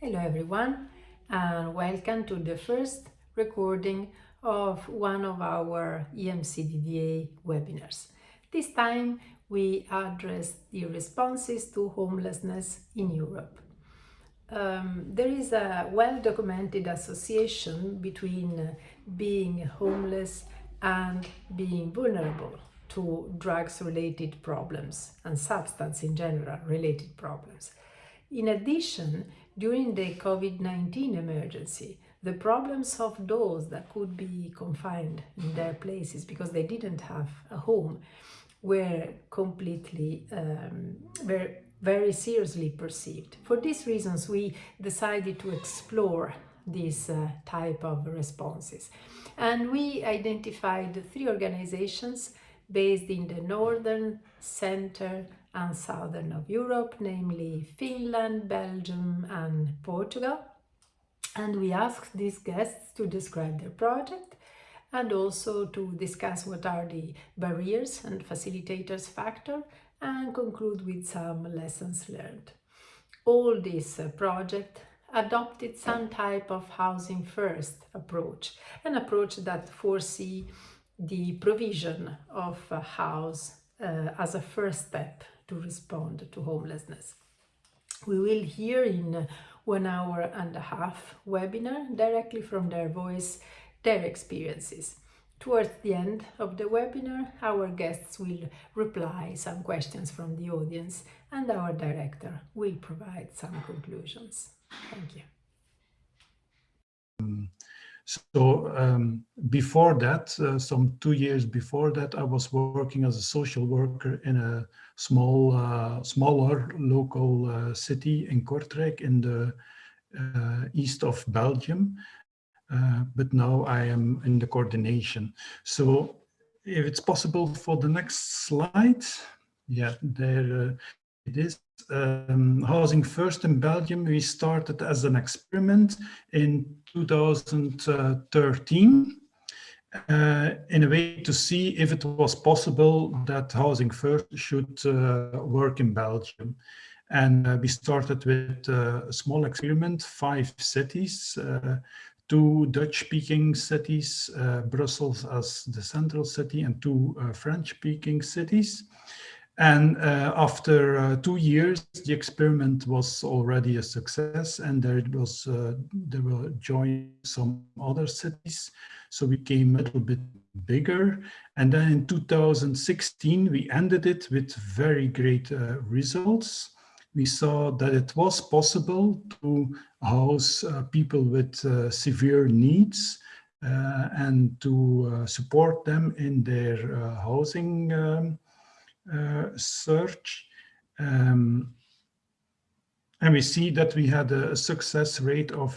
Hello everyone and welcome to the first recording of one of our EMCDDA webinars. This time we address the responses to homelessness in Europe. Um, there is a well-documented association between being homeless and being vulnerable to drugs-related problems and substance in general related problems. In addition, during the COVID-19 emergency, the problems of those that could be confined in their places because they didn't have a home were completely um, were very seriously perceived. For these reasons, we decided to explore this uh, type of responses. And we identified three organizations based in the northern, center and southern of Europe, namely Finland, Belgium and Portugal. And we asked these guests to describe their project and also to discuss what are the barriers and facilitators factor and conclude with some lessons learned. All this uh, project adopted some type of housing first approach, an approach that foresee the provision of a house uh, as a first step to respond to homelessness. We will hear in one hour and a half webinar directly from their voice their experiences. Towards the end of the webinar, our guests will reply some questions from the audience and our director will provide some conclusions. Thank you. Um, so um, before that, uh, some two years before that, I was working as a social worker in a small, uh, smaller local uh, city in Kortrijk in the uh, east of Belgium. Uh, but now I am in the coordination. So if it's possible for the next slide, yeah, there uh, it is. Um, Housing First in Belgium, we started as an experiment in 2013 uh, in a way to see if it was possible that Housing First should uh, work in Belgium. And uh, we started with uh, a small experiment, five cities, uh, two Dutch-speaking cities, uh, Brussels as the central city, and two French-speaking cities. And uh, after uh, two years, the experiment was already a success and there was, uh, there were joined some other cities. So we came a little bit bigger. And then in 2016, we ended it with very great uh, results. We saw that it was possible to house uh, people with uh, severe needs and to support them in their housing um, search. Um, and we see that we had a success rate of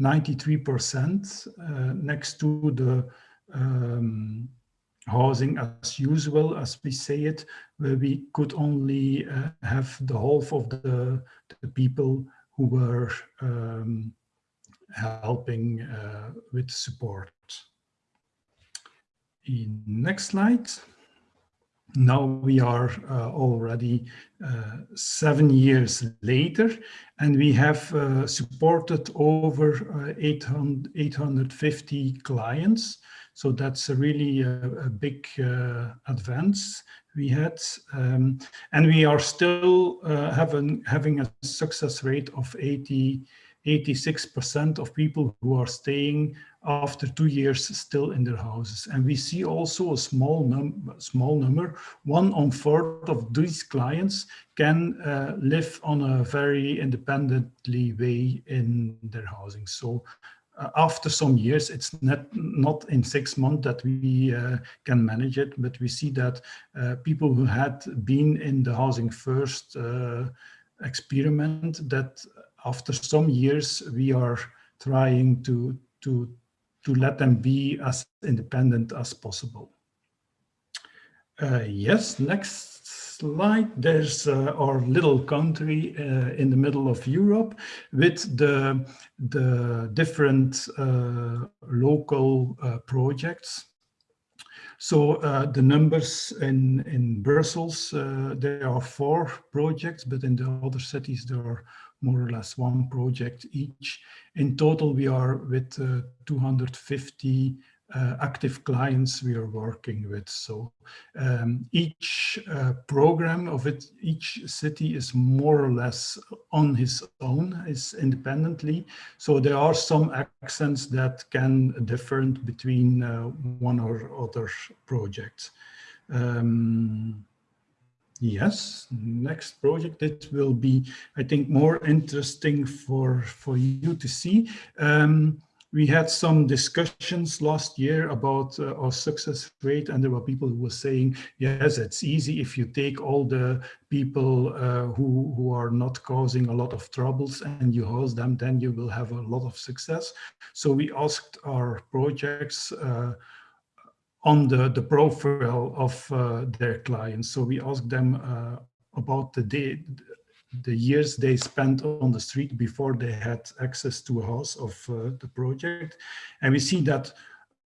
93% uh, uh, next to the um, housing as usual, as we say it, where we could only uh, have the half of the, the people who were um, helping uh, with support. In next slide. Now we are uh, already uh, seven years later and we have uh, supported over uh, 800, 850 clients. So that's a really uh, a big uh, advance we had. Um, and we are still having, having a success rate of 80, 86% of people who are staying after two years still in their houses. And we see also a small, num small number, one on fourth of these clients can uh, live on a very independently way in their housing. So uh, after some years, it's not, not in six months that we uh, can manage it, but we see that uh, people who had been in the housing first uh, experiment that after some years we are trying to to to let them be as independent as possible. Uh, yes, next slide. There's uh, our little country uh, in the middle of Europe with the, the different uh, local uh, projects. So uh, the numbers in, in Brussels, there are four projects, but in the other cities there are more or less one project each. In total, we are with uh, 250 uh, active clients we are working with. So um, each uh, program of it, each city is more or less on his own, is independently. So there are some accents that can differ between uh, one or other projects. Um, yes, next project, it will be, I think, more interesting for, for you to see. Um, we had some discussions last year about uh, our success rate and there were people who were saying yes it's easy if you take all the people uh, who who are not causing a lot of troubles and you host them then you will have a lot of success so we asked our projects uh, on the the profile of uh, their clients so we asked them uh, about the day the years they spent on the street before they had access to a house of uh, the project. And we see that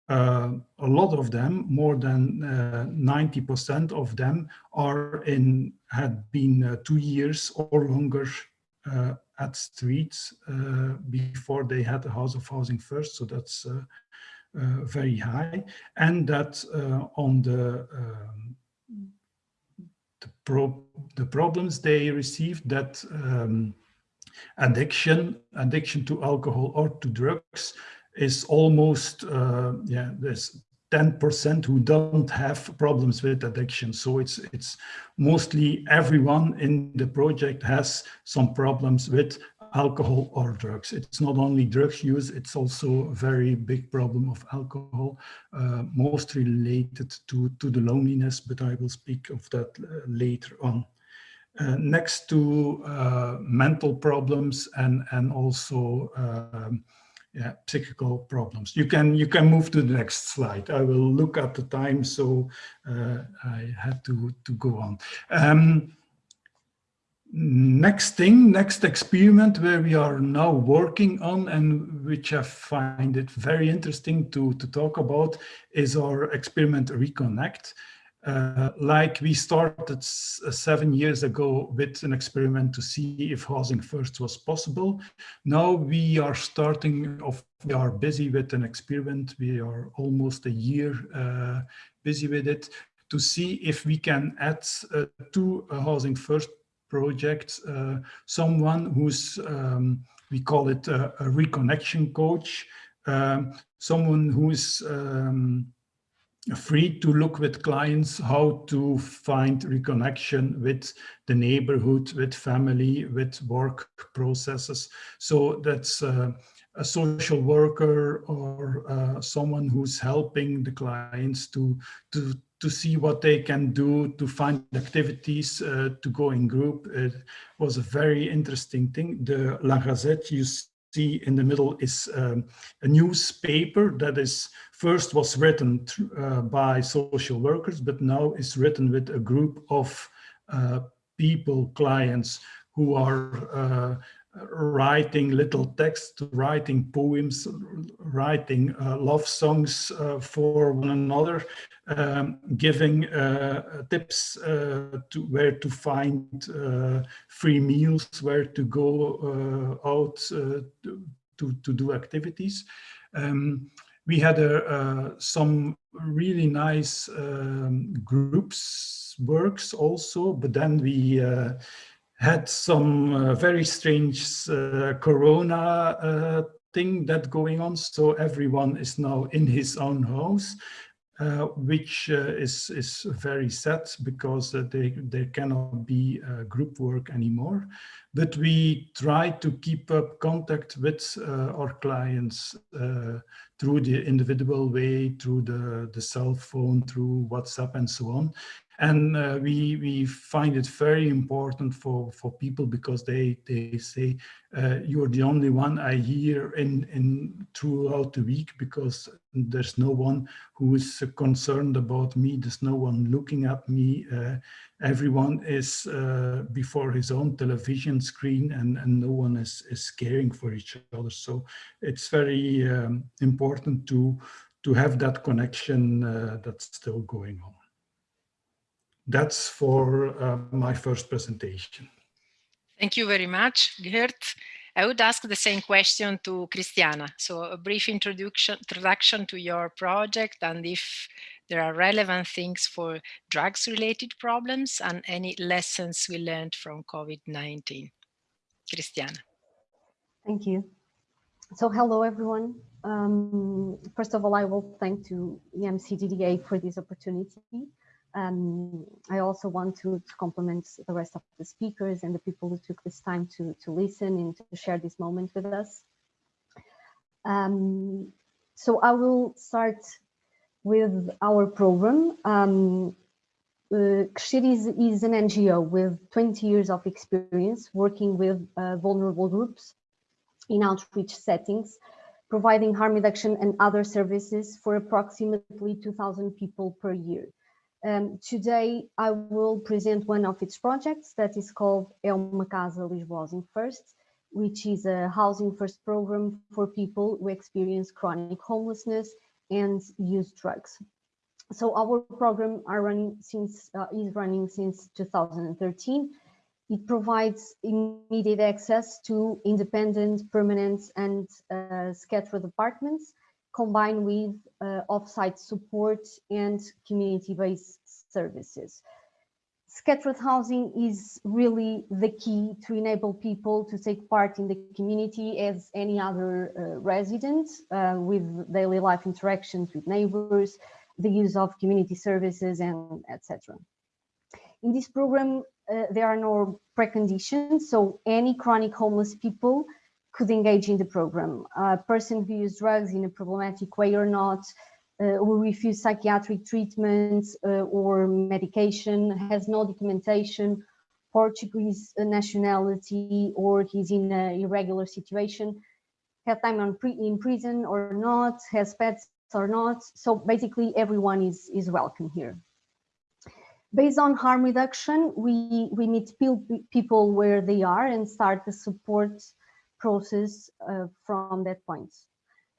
uh, a lot of them, more than 90% uh, of them are in, had been uh, two years or longer at streets before they had a house of housing first. So that's very high. And that on the um, the, pro the problems they received that um, addiction, addiction to alcohol or to drugs is almost, uh, yeah, there's 10% who don't have problems with addiction. So it's it's mostly everyone in the project has some problems with alcohol or drugs. It's not only drugs use, it's also a very big problem of alcohol, uh, most related to, to the loneliness, but I will speak of that uh, later on. Uh, next to uh, mental problems and, and also um, yeah, psychical problems. You can you can move to the next slide. I will look at the time, so uh, I had to to go on. Um, next thing, next experiment where we are now working on and which I find it very interesting to, to talk about is our experiment Reconnect. Uh, like we started seven years ago with an experiment to see if housing first was possible. Now we are starting off, we are busy with an experiment. We are almost a year uh, busy with it to see if we can add uh, to housing first project, uh, someone who's, um, we call it a, a reconnection coach, um, someone who's um, free to look with clients how to find reconnection with the neighborhood, with family, with work processes. So that's uh, a social worker or uh, someone who's helping the clients to, to, to see what they can do to find activities uh, to go in group. It was a very interesting thing. The La Gazette you see in the middle is um, a newspaper that is first was written uh, by social workers, but now is written with a group of uh, people, clients who are uh, writing little text, writing poems, writing uh, love songs uh, for one another, um, giving uh, tips uh, to where to find uh, free meals, where to go uh, out to, to do activities. Um, we had some really nice um, groups works also, but then we had some uh, very strange uh, corona uh, thing that going on. So everyone is now in his own house, uh, which uh, is, is very sad because uh, they, there cannot be group work anymore. But we try to keep up contact with our clients through the individual way, through the, the cell phone, through WhatsApp and so on. And uh, we, we find it very important for, for people because they, they say, uh, you're the only one I hear in, in throughout the week because there's no one who is concerned about me. There's no one looking at me. Uh, everyone is uh, before his own television screen and, and no one is, is caring for each other. So it's very um, important to, to have that connection uh, that's still going on that's for uh, my first presentation. Thank you very much, Gert. I would ask the same question to Christiana. So a brief introduction, introduction to your project and if there are relevant things for drugs related problems and any lessons we learned from COVID-19. Christiana. Thank you. So hello, everyone. Um, first of all, I will thank to EMCDDA for this opportunity. Um, I also want to, to, compliment the rest of the speakers and the people who took this time to, to listen and to share this moment with us. Um, so I will start with our program. Um, uh, is, is, an NGO with 20 years of experience working with uh, vulnerable groups in outreach settings, providing harm reduction and other services for approximately 2,000 people per year. Um, today, I will present one of its projects that is called É uma Casa Lisboa First, which is a housing first program for people who experience chronic homelessness and use drugs. So our program are running since uh, is running since 2013 it provides immediate access to independent, permanent, and uh, scattered apartments, combined with uh, off-site support and community-based services. Scattered housing is really the key to enable people to take part in the community as any other uh, resident uh, with daily life interactions with neighbors, the use of community services, and etc. In this program, uh, there are no preconditions, so any chronic homeless people could engage in the program. A person who uses drugs in a problematic way or not, uh, who refuse psychiatric treatment uh, or medication, has no documentation, Portuguese nationality, or he's in an irregular situation, have time pre in prison or not, has pets or not. So basically everyone is, is welcome here. Based on harm reduction, we, we meet people where they are and start the support process uh, from that point,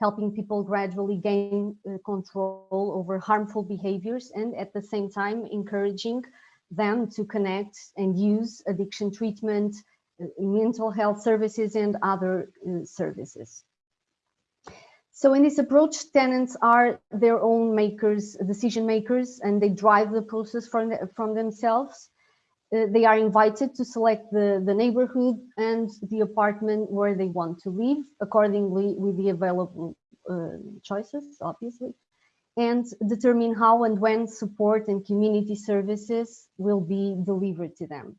helping people gradually gain uh, control over harmful behaviors and at the same time encouraging them to connect and use addiction treatment, uh, mental health services and other services. So in this approach, tenants are their own makers, decision makers, and they drive the process from, the, from themselves. Uh, they are invited to select the, the neighborhood and the apartment where they want to live, accordingly with the available uh, choices, obviously, and determine how and when support and community services will be delivered to them.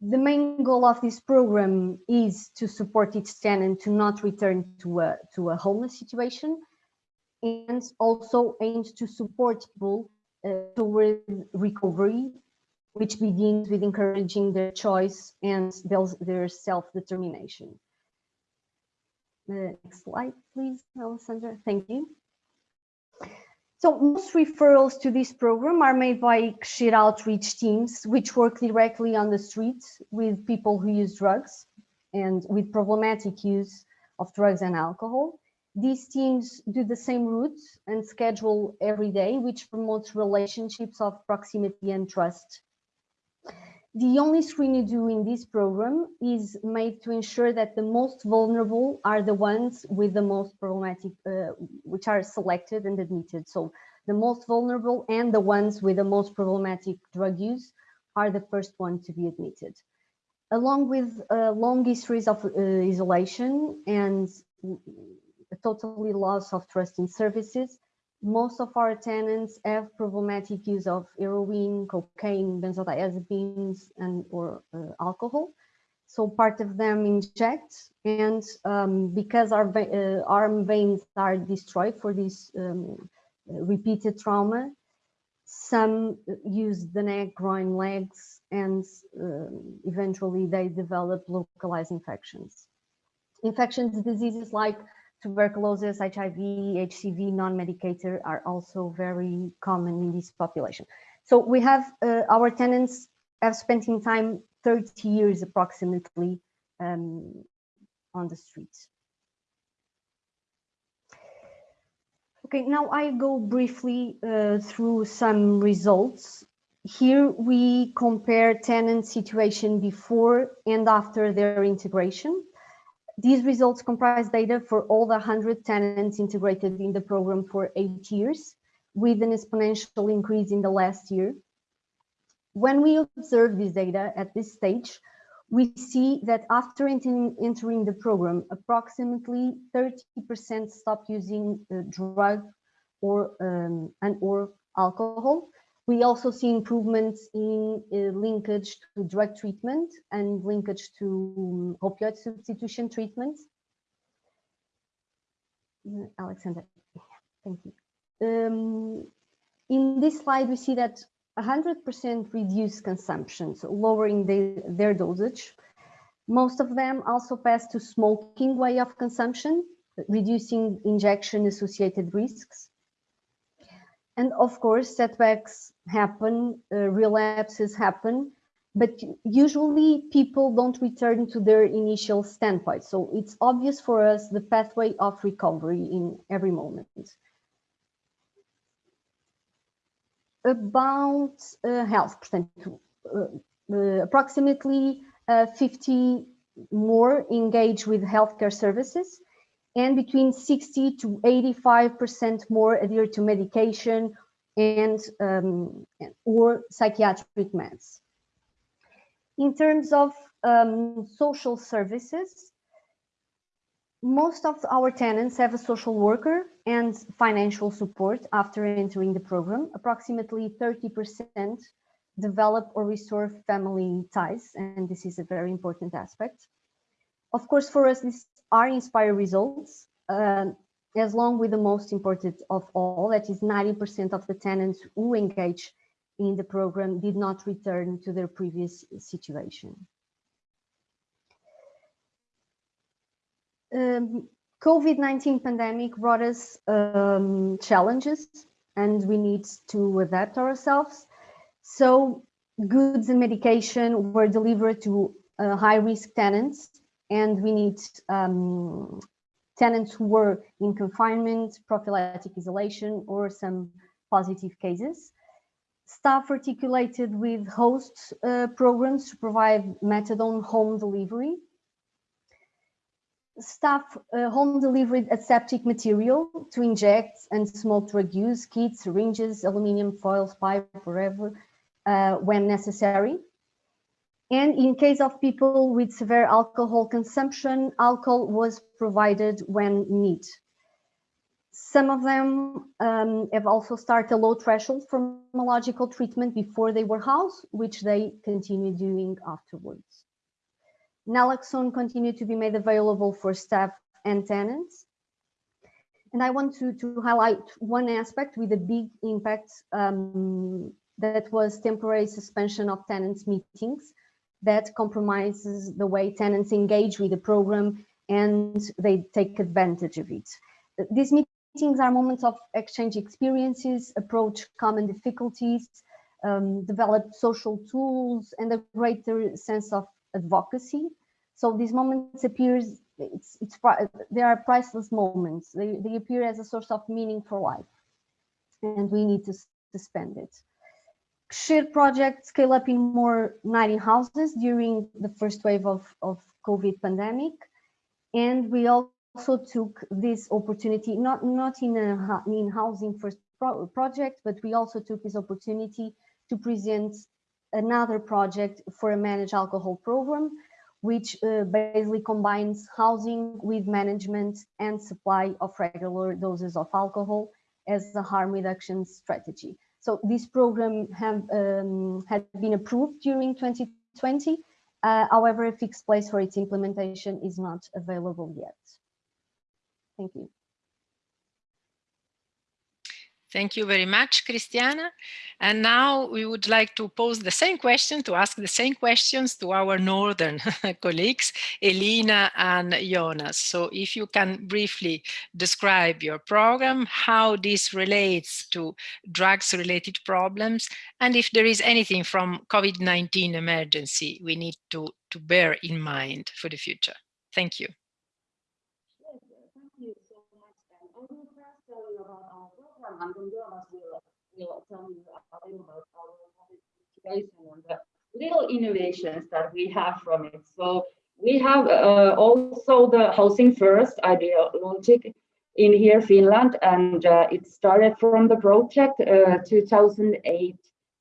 The main goal of this program is to support each tenant to not return to a, to a homeless situation and also aims to support people uh, toward recovery, which begins with encouraging their choice and their self-determination. Uh, next slide, please, Alessandra. Thank you. So most referrals to this program are made by Crescer outreach teams, which work directly on the street with people who use drugs and with problematic use of drugs and alcohol. These teams do the same route and schedule every day, which promotes relationships of proximity and trust the only screen you do in this program is made to ensure that the most vulnerable are the ones with the most problematic, uh, which are selected and admitted. So the most vulnerable and the ones with the most problematic drug use are the first one to be admitted. Along with uh, long histories of uh, isolation and totally loss of trust in services, most of our tenants have problematic use of heroin, cocaine, benzodiazepines, and or uh, alcohol. So part of them inject, and um, because our uh, arm veins are destroyed for this um, repeated trauma, some use the neck, groin, legs, and uh, eventually they develop localized infections. Infections diseases like tuberculosis, HIV, HCV, non-medicated are also very common in this population. So we have uh, our tenants have spent in time 30 years approximately um, on the streets. Okay, now I go briefly uh, through some results here we compare tenant situation before and after their integration. These results comprise data for all the 100 tenants integrated in the program for eight years, with an exponential increase in the last year. When we observe this data at this stage, we see that after entering, the program, approximately 30% stop using uh, drug or um, and or alcohol. We also see improvements in uh, linkage to drug treatment and linkage to um, opioid substitution treatment. Uh, Alessandra, thank you. Um, in this slide, we see that 100% reduced consumption, so lowering the, their dosage. Most of them also pass to smoking way of consumption, reducing injection associated risks. And of course, setbacks happen, uh, relapses happen, but usually people don't return to their initial standpoint. So it's obvious for us the pathway of recovery in every moment. about uh, health uh, uh, approximately 50 more engage with healthcare services and between 60 to 85% more adhere to medication and um, or psychiatric meds. In terms of um, social services, most of our tenants have a social worker and financial support after entering the program. Approximately 30% develop or restore family ties, and this is a very important aspect. Of course, for us, these are inspire results, uh, as long with the most important of all, that is 90% of the tenants who engage in the program did not return to their previous situation. um, COVID-19 pandemic brought us um, challenges and we need to adapt ourselves. So goods and medication were delivered to uh, high risk tenants and we need um, tenants who were in confinement, prophylactic isolation or some positive cases. Staff articulated with host uh, programs to provide methadone home delivery staff uh, home delivered aseptic material to inject and smoke drug use, kits, syringes, aluminum foils, pipe, whatever, uh, when necessary. And in case of people with severe alcohol consumption, alcohol was provided when need. Some of them um, have also started a low threshold pharmacological treatment before they were housed, which they continue doing afterwards. Naloxone continued to be made available for staff and tenants. And I want to, to highlight one aspect with a big impact um, that was temporary suspension of tenants meetings that compromises the way tenants engage with the program and they take advantage of it. These meetings are moments of exchange experiences, approach common difficulties, um, develop social tools and a greater sense of advocacy. So these moments appears, it's, it's, they are priceless moments. They, they appear as a source of meaning for life and we need to, suspend spend it. Shared project scale up in more 90 houses during the first wave of, of COVID pandemic. And we also took this opportunity, not, not in a in housing first pro project, but we also took this opportunity to present another project for a managed alcohol program, which uh, basically combines housing with management and supply of regular doses of alcohol as a harm reduction strategy. So this program have, um, had been approved during 2020. Uh, however, a fixed place for its implementation is not available yet. Thank you. Thank you very much, Christiana. And now we would like to pose the same question, to ask the same questions to our northern colleagues, Elina and Jonas. So if you can briefly describe your program, how this relates to drugs-related problems, and if there is anything from COVID-19 emergency we need to, to bear in mind for the future. Thank you. And then Jonas will, will tell you a little about our on the little innovations that we have from it. So we have uh, also the Housing First ideologic in here, Finland, and uh, it started from the project uh, 2008,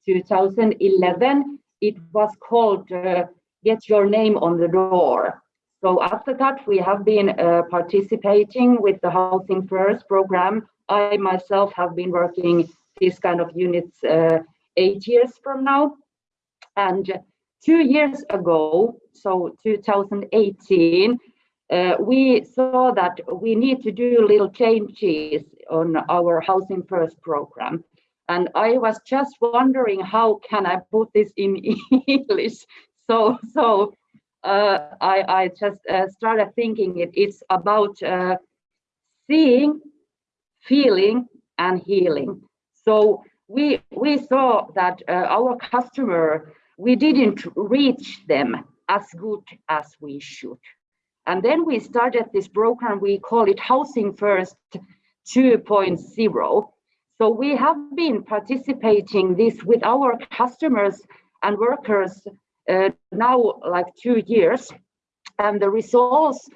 2011. It was called uh, Get Your Name on the Door. So after that, we have been uh, participating with the Housing First program. I myself have been working these kind of units uh, eight years from now. And two years ago, so 2018, uh, we saw that we need to do little changes on our Housing First program. And I was just wondering how can I put this in English. So, so uh, I, I just uh, started thinking it, it's about uh, seeing, feeling, and healing. So we we saw that uh, our customer we didn't reach them as good as we should. And then we started this program, we call it Housing First 2.0. So we have been participating this with our customers and workers uh, now like two years. And the results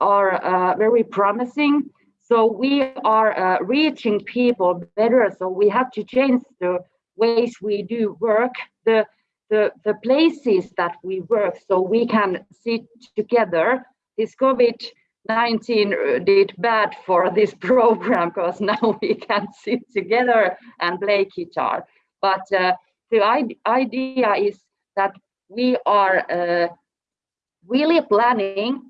are uh, very promising. So we are uh, reaching people better. So we have to change the ways we do work, the, the, the places that we work, so we can sit together. This COVID-19 did bad for this program because now we can sit together and play guitar. But uh, the idea is that we are uh, really planning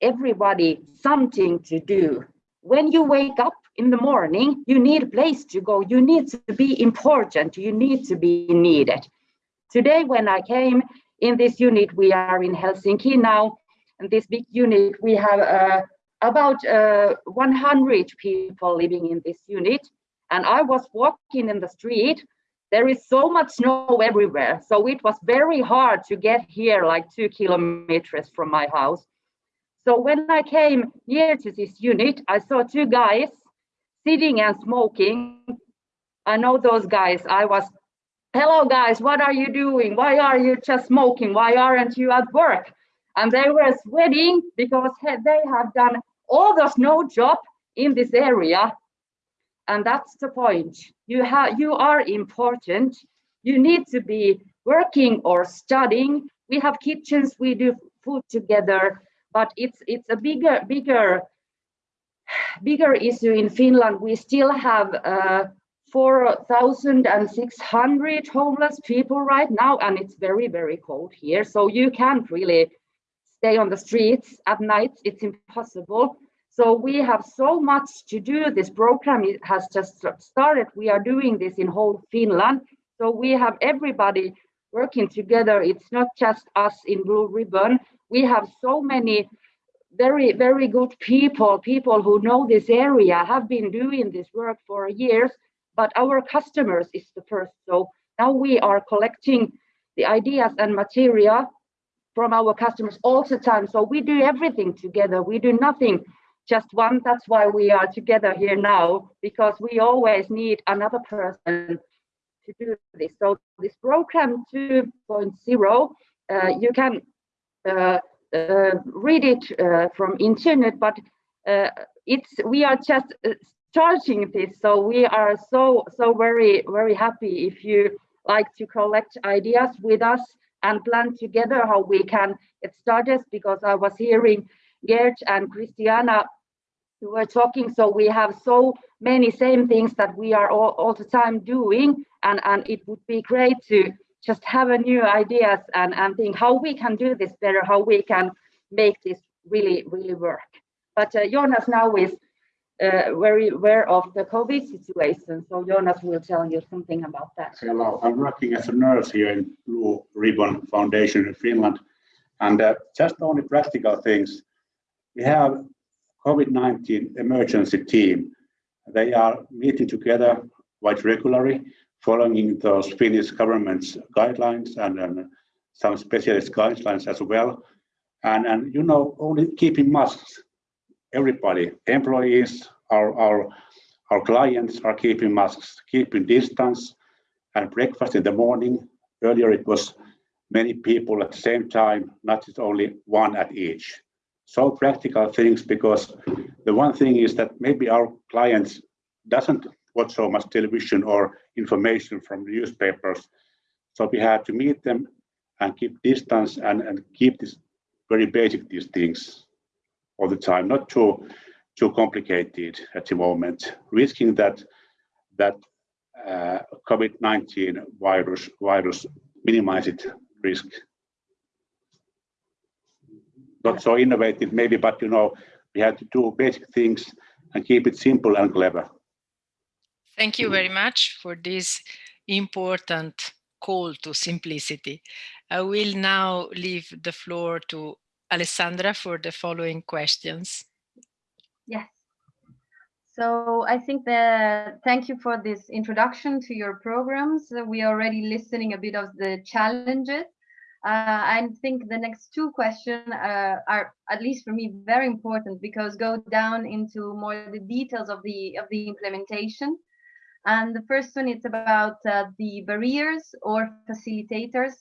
everybody something to do when you wake up in the morning, you need a place to go. You need to be important. You need to be needed. Today, when I came in this unit, we are in Helsinki now, and this big unit, we have uh, about uh, 100 people living in this unit. And I was walking in the street. There is so much snow everywhere. So it was very hard to get here like two kilometers from my house. So when I came near to this unit, I saw two guys sitting and smoking. I know those guys. I was, hello guys, what are you doing? Why are you just smoking? Why aren't you at work? And they were sweating because they have done all the snow job in this area. And that's the point. You have you are important. You need to be working or studying. We have kitchens, we do food together but it's it's a bigger bigger bigger issue in Finland. We still have uh, 4,600 homeless people right now, and it's very, very cold here. So you can't really stay on the streets at night. It's impossible. So we have so much to do. This program has just started. We are doing this in whole Finland. So we have everybody working together. It's not just us in Blue Ribbon we have so many very, very good people, people who know this area, have been doing this work for years, but our customers is the first. So now we are collecting the ideas and material from our customers all the time. So we do everything together. We do nothing just one. That's why we are together here now, because we always need another person to do this. So this program 2.0, uh, you can Uh, uh, read it uh, from internet, but uh, it's we are just starting this, so we are so so very very happy if you like to collect ideas with us and plan together how we can get started because I was hearing Gert and Christiana who were talking so we have so many same things that we are all, all the time doing and and it would be great to just have a new ideas and, and think how we can do this better, how we can make this really, really work. But uh, Jonas now is uh, very aware of the COVID situation. So Jonas will tell you something about that. Hello, I'm working as a nurse here in Blue Ribbon Foundation in Finland. And uh, just only practical things. We have COVID-19 emergency team. They are meeting together quite regularly following those Finnish government's guidelines and, and some specialist guidelines as well. And, and you know, only keeping masks, everybody, employees, our, our, our clients are keeping masks, keeping distance and breakfast in the morning, earlier it was many people at the same time, not just only one at each. So practical things because the one thing is that maybe our clients doesn't watch so much television or information from newspapers. So we had to meet them and keep distance and, and keep this very basic these things all the time, not too too complicated at the moment, risking that that uh, COVID-19 virus virus minimize it risk. Not so innovative maybe, but you know, we have to do basic things and keep it simple and clever. Thank you very much for this important call to simplicity. I will now leave the floor to Alessandra for the following questions. Yes. So I think that thank you for this introduction to your programs. We are already listening a bit of the challenges. Uh, I think the next two questions uh, are, at least for me, very important because go down into more the details of the of the implementation. And the first one is about uh, the barriers or facilitators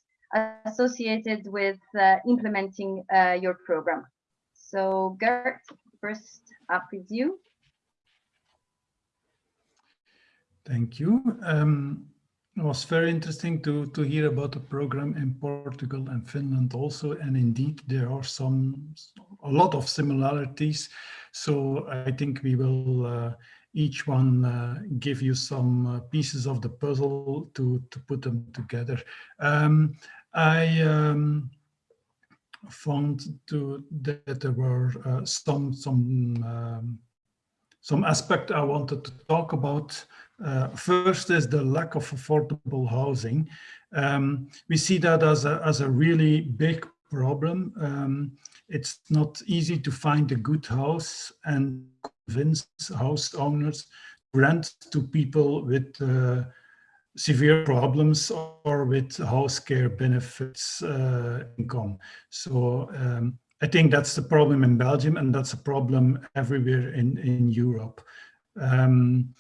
associated with uh, implementing uh, your program. So Gert, first up is you. Thank you. Um, it was very interesting to, to hear about the program in Portugal and Finland also. And indeed, there are some, a lot of similarities. So I think we will uh, each one uh, give you some uh, pieces of the puzzle to, to put them together. Um, I um, found to, that there were uh, some, some, um, some aspect I wanted to talk about uh, first is the lack of affordable housing. Um, we see that as a, as a really big problem. Um, it's not easy to find a good house and convince house owners to rent to people with uh, severe problems or with house care benefits uh, income. So um, I think that's the problem in Belgium and that's a problem everywhere in, in Europe. Um,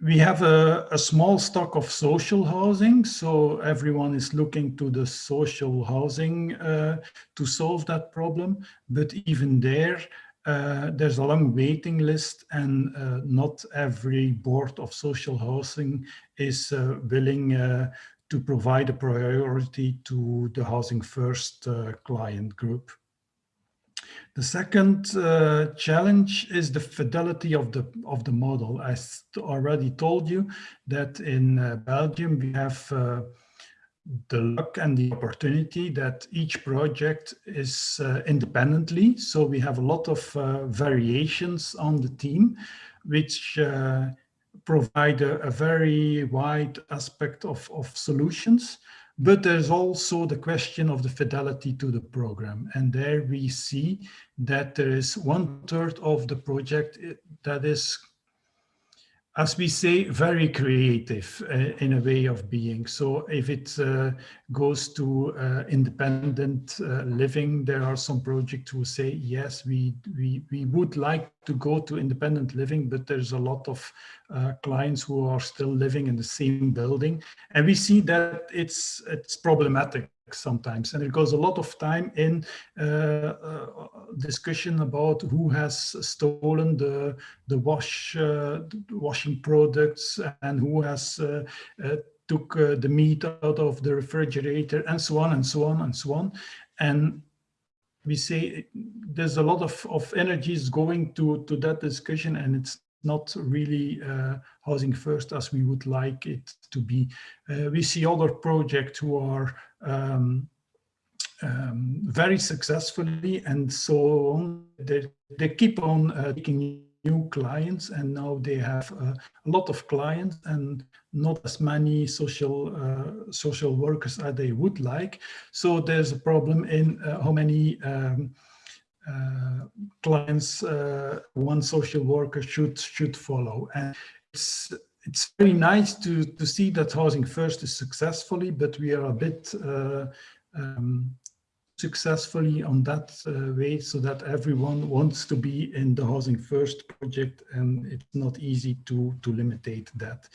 we have a, a, small stock of social housing, so everyone is looking to the social housing uh, to solve that problem. But even there, uh, there's a long waiting list and uh, not every board of social housing is uh, willing uh, to provide a priority to the Housing First uh, client group. The second uh, challenge is the fidelity of the of the model. I already told you that in uh, Belgium we have uh, the luck and the opportunity that each project is uh, independently. So we have a lot of uh, variations on the team, which uh, provide a, a, very wide aspect of, of solutions. But there's also the question of the fidelity to the program. And there we see that there is one third of the project eh, that is as we say, very creative uh, in a way of being. So if it's uh, goes to uh, independent uh, living, there are some projects who say, yes, we, we, we would like to go to independent living, but there's a lot of uh, clients who are still living in the same building. And we see that it's, it's problematic sometimes and it goes a lot of time in uh, uh, discussion about who has stolen the the wash uh, washing products and who has uh, uh, took uh, the meat out of the refrigerator and so on and so on and so on and we say there's a lot of, of energies going to to that discussion and it's not really housing first as we would like it to be. we see other projects who are um, um, very successfully and so on. They, they keep on uh, taking new clients and now they have uh, a lot of clients and not as many social uh, social workers as they would like. So there's a problem in uh, how many um, uh, clients uh, one social worker should should follow. And it's it's very nice to, to see that Housing First is successfully, but we are a bit uh, um, successfully on that uh, way so that everyone wants to be in the housing first project and it's not easy to to limitate that.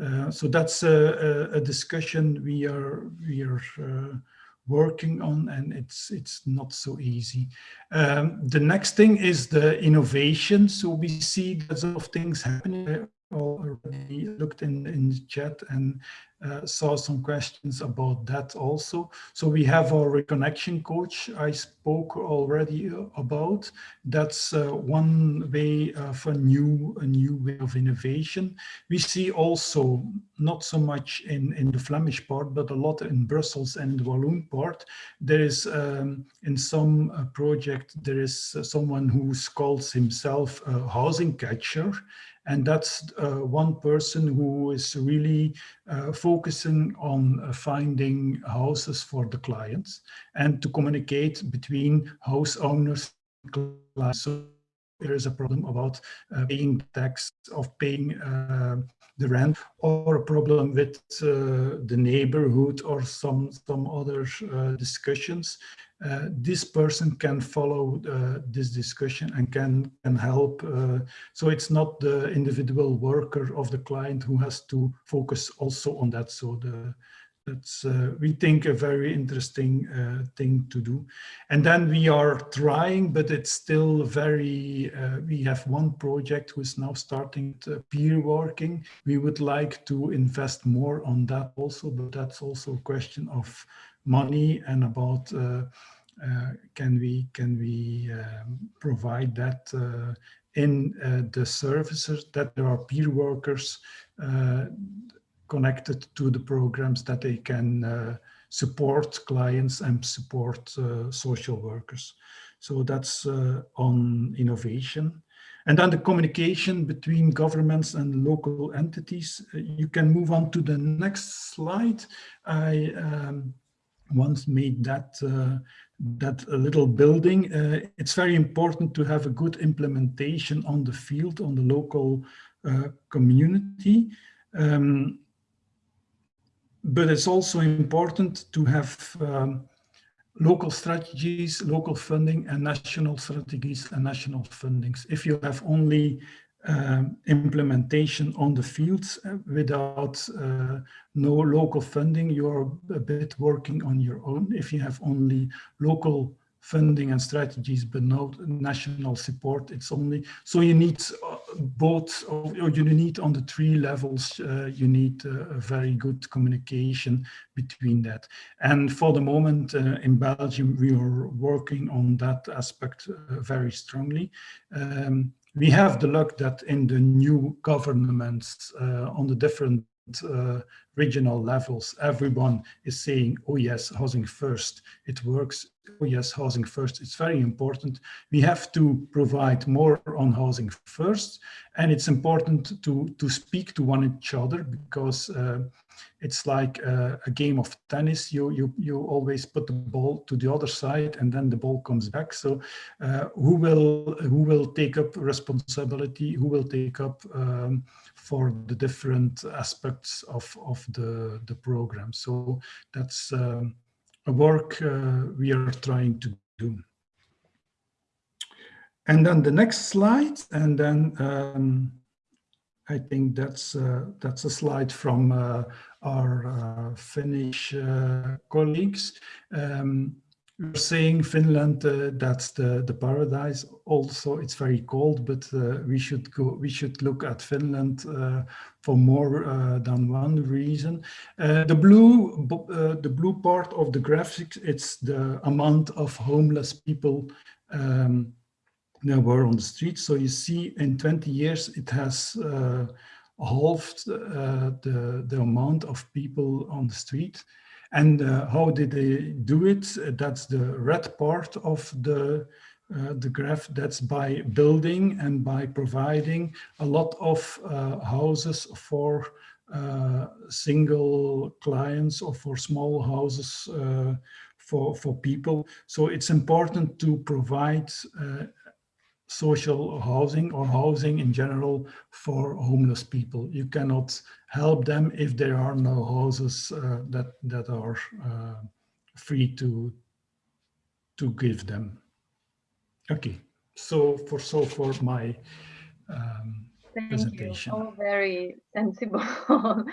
Uh, so that's a, a, discussion we are we are uh, working on and it's it's not so easy. Um, the next thing is the innovation. So we see lots of things happening already looked in, in the chat and uh, saw some questions about that also. So we have our reconnection coach I spoke already uh, about. That's uh, one way of a new, a new way of innovation. We see also not so much in, in the Flemish part, but a lot in Brussels and the Walloon part. There is um, in some uh, project, there is uh, someone who calls himself a housing catcher and that's uh, one person who is really uh, focusing on uh, finding houses for the clients and to communicate between house owners and clients. So there is a problem about paying tax, of paying the rent, or a problem with uh, the neighborhood or some, some other discussions. Uh, this person can follow uh, this discussion and can can help. Uh, so it's not the individual worker of the client who has to focus also on that. So the that's uh, we think a very interesting uh, thing to do. And then we are trying, but it's still very. we have one project who is now starting peer working. We would like to invest more on that also, but that's also a question of money and about uh, uh, can we can we um, provide that uh, in uh, the services that there are peer workers connected to the programs that they can support clients and support social workers. So that's on innovation. And then the communication between governments and local entities. Uh, you can move on to the next slide. I um, once made that uh, that little building. Uh, it's very important to have a good implementation on the field, on the local uh, community. Um, but it's also important to have um, local strategies, local funding and national strategies and national fundings. If you have only um, implementation on the fields uh, without uh, no local funding, you're a bit working on your own. If you have only local funding and strategies, but no national support, it's only, so you need uh, both, or you need on the three levels, uh, you need uh, a very good communication between that. And for the moment uh, in Belgium, we are working on that aspect very strongly. Um, we have the luck that in the new governments uh, on the different uh, regional levels, everyone is saying, oh yes, housing first, it works. Oh yes, housing first, it's very important. We have to provide more on housing first. And it's important to, to speak to one each other because uh, it's like a, a, game of tennis. You, you, you always put the ball to the other side and then the ball comes back. So uh, who, will, who will take up responsibility? Who will take up um, for the different aspects of, of the, the program? So that's um, work uh, we are trying to do. And then the next slide, and then um, I think that's uh, that's a slide from uh, our uh, Finnish uh, colleagues. Um, we're saying Finland, uh, that's the, the paradise. Also, it's very cold, but uh, we should go. We should look at Finland uh, for more uh, than one reason. the blue, the blue part of the graphics, it's the amount of homeless people um, that were on the street. So you see, in 20 years, it has halved uh, the, the amount of people on the street. And uh, how did they do it? That's the red part of the, uh, the graph. That's by building and by providing a lot of uh, houses for uh, single clients or for small houses uh, for, for people. So it's important to provide social housing or housing in general for homeless people. You cannot help them if there are no houses uh, that that are uh, free to to give them. Okay, so for so for my um, Thank presentation. you. All very sensible uh,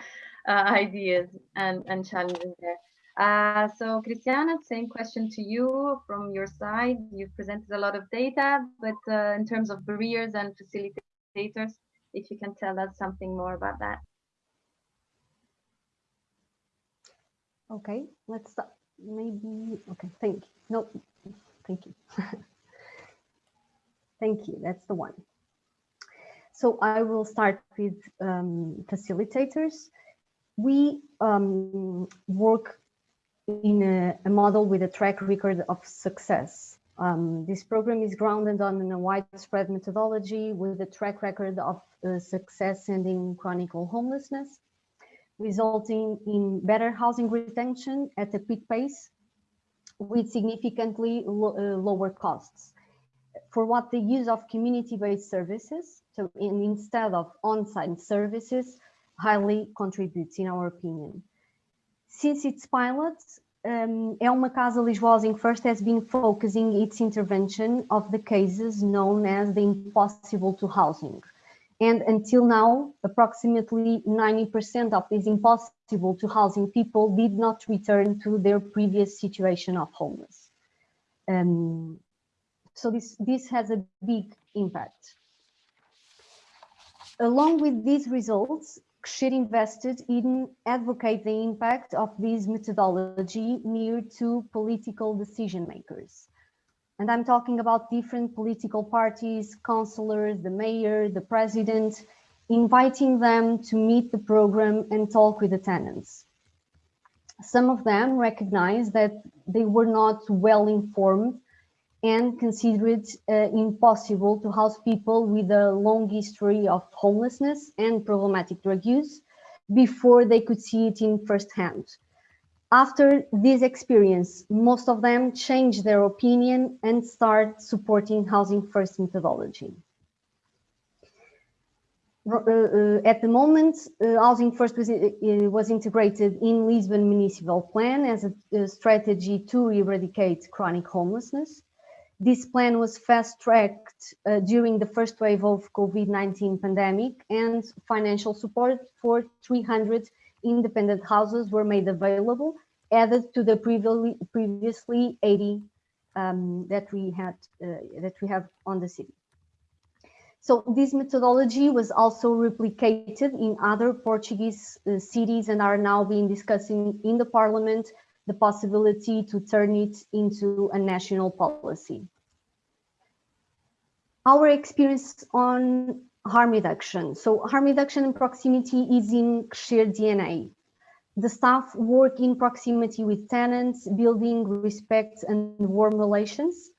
ideas and, and challenges there. Uh, so Christiana, same question to you from your side. You've presented a lot of data, but uh, in terms of barriers and facilitators, if you can tell us something more about that. Okay, let's start. Maybe, okay, thank you. No, thank you. thank you, that's the one. So I will start with um, facilitators. We um, work in a, a, model with a track record of success. Um, this program is grounded on a widespread methodology with a track record of uh, success ending chronic homelessness resulting in better housing retention at a quick pace with significantly lo uh, lower costs. For what the use of community-based services, so in, instead of on-site services, highly contributes in our opinion. Since its pilot, um, É Uma Casa Lisboa Housing First has been focusing its intervention of the cases known as the impossible to housing and until now, approximately 90% of these impossible to housing people did not return to their previous situation of homeless. Um, so this, this has a big impact. Along with these results, Crescer invested in advocate the impact of this methodology near to political decision makers. And I'm talking about different political parties, councillors, the mayor, the president, inviting them to meet the program and talk with the tenants. Some of them recognize that they were not well informed and consider it uh, impossible to house people with a long history of homelessness and problematic drug use before they could see it in firsthand. After this experience, most of them change their opinion and start supporting Housing First methodology. Uh, uh, at the moment, uh, Housing First was, integrated in Lisbon Municipal Plan as a, strategy to eradicate chronic homelessness. This plan was fast-tracked during the first wave of COVID-19 pandemic and financial support for 300 independent houses were made available, added to the previously, previously 80 um, that we had uh, that we have on the city. So this methodology was also replicated in other Portuguese uh, cities and are now being discussed in, in the parliament the possibility to turn it into a national policy. Our experience on harm reduction. So harm reduction and proximity is in shared DNA. The staff work in proximity with tenants, building respect and warm relations.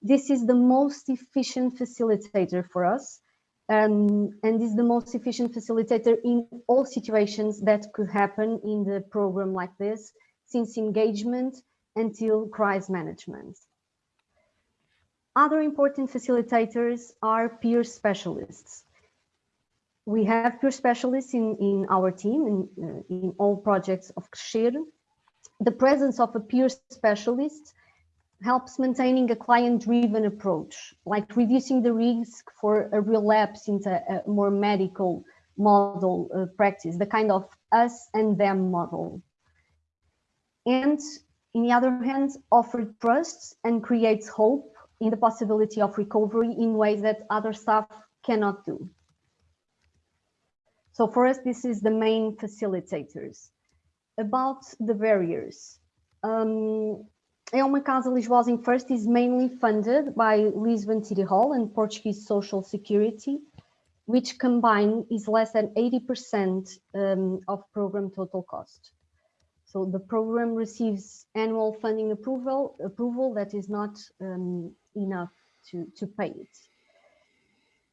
This is the most efficient facilitator for us um, and is the most efficient facilitator in all situations that could happen in the program like this, since engagement until crisis management. Other important facilitators are peer specialists we have peer specialists in, in our team, in, uh, in all projects of Crescer. The presence of a peer specialist helps maintaining a client-driven approach, like reducing the risk for a relapse into a more medical model uh, practice, the kind of us and them model. And in the other hand, offer trust and creates hope in the possibility of recovery in ways that other staff cannot do. So for us, this is the main facilitators. About the barriers. Um, é uma casa Lisboa First is mainly funded by Lisbon City Hall and Portuguese Social Security, which combined is less than 80% um, of program total cost. So the program receives annual funding approval, approval that is not um, enough to, to pay it.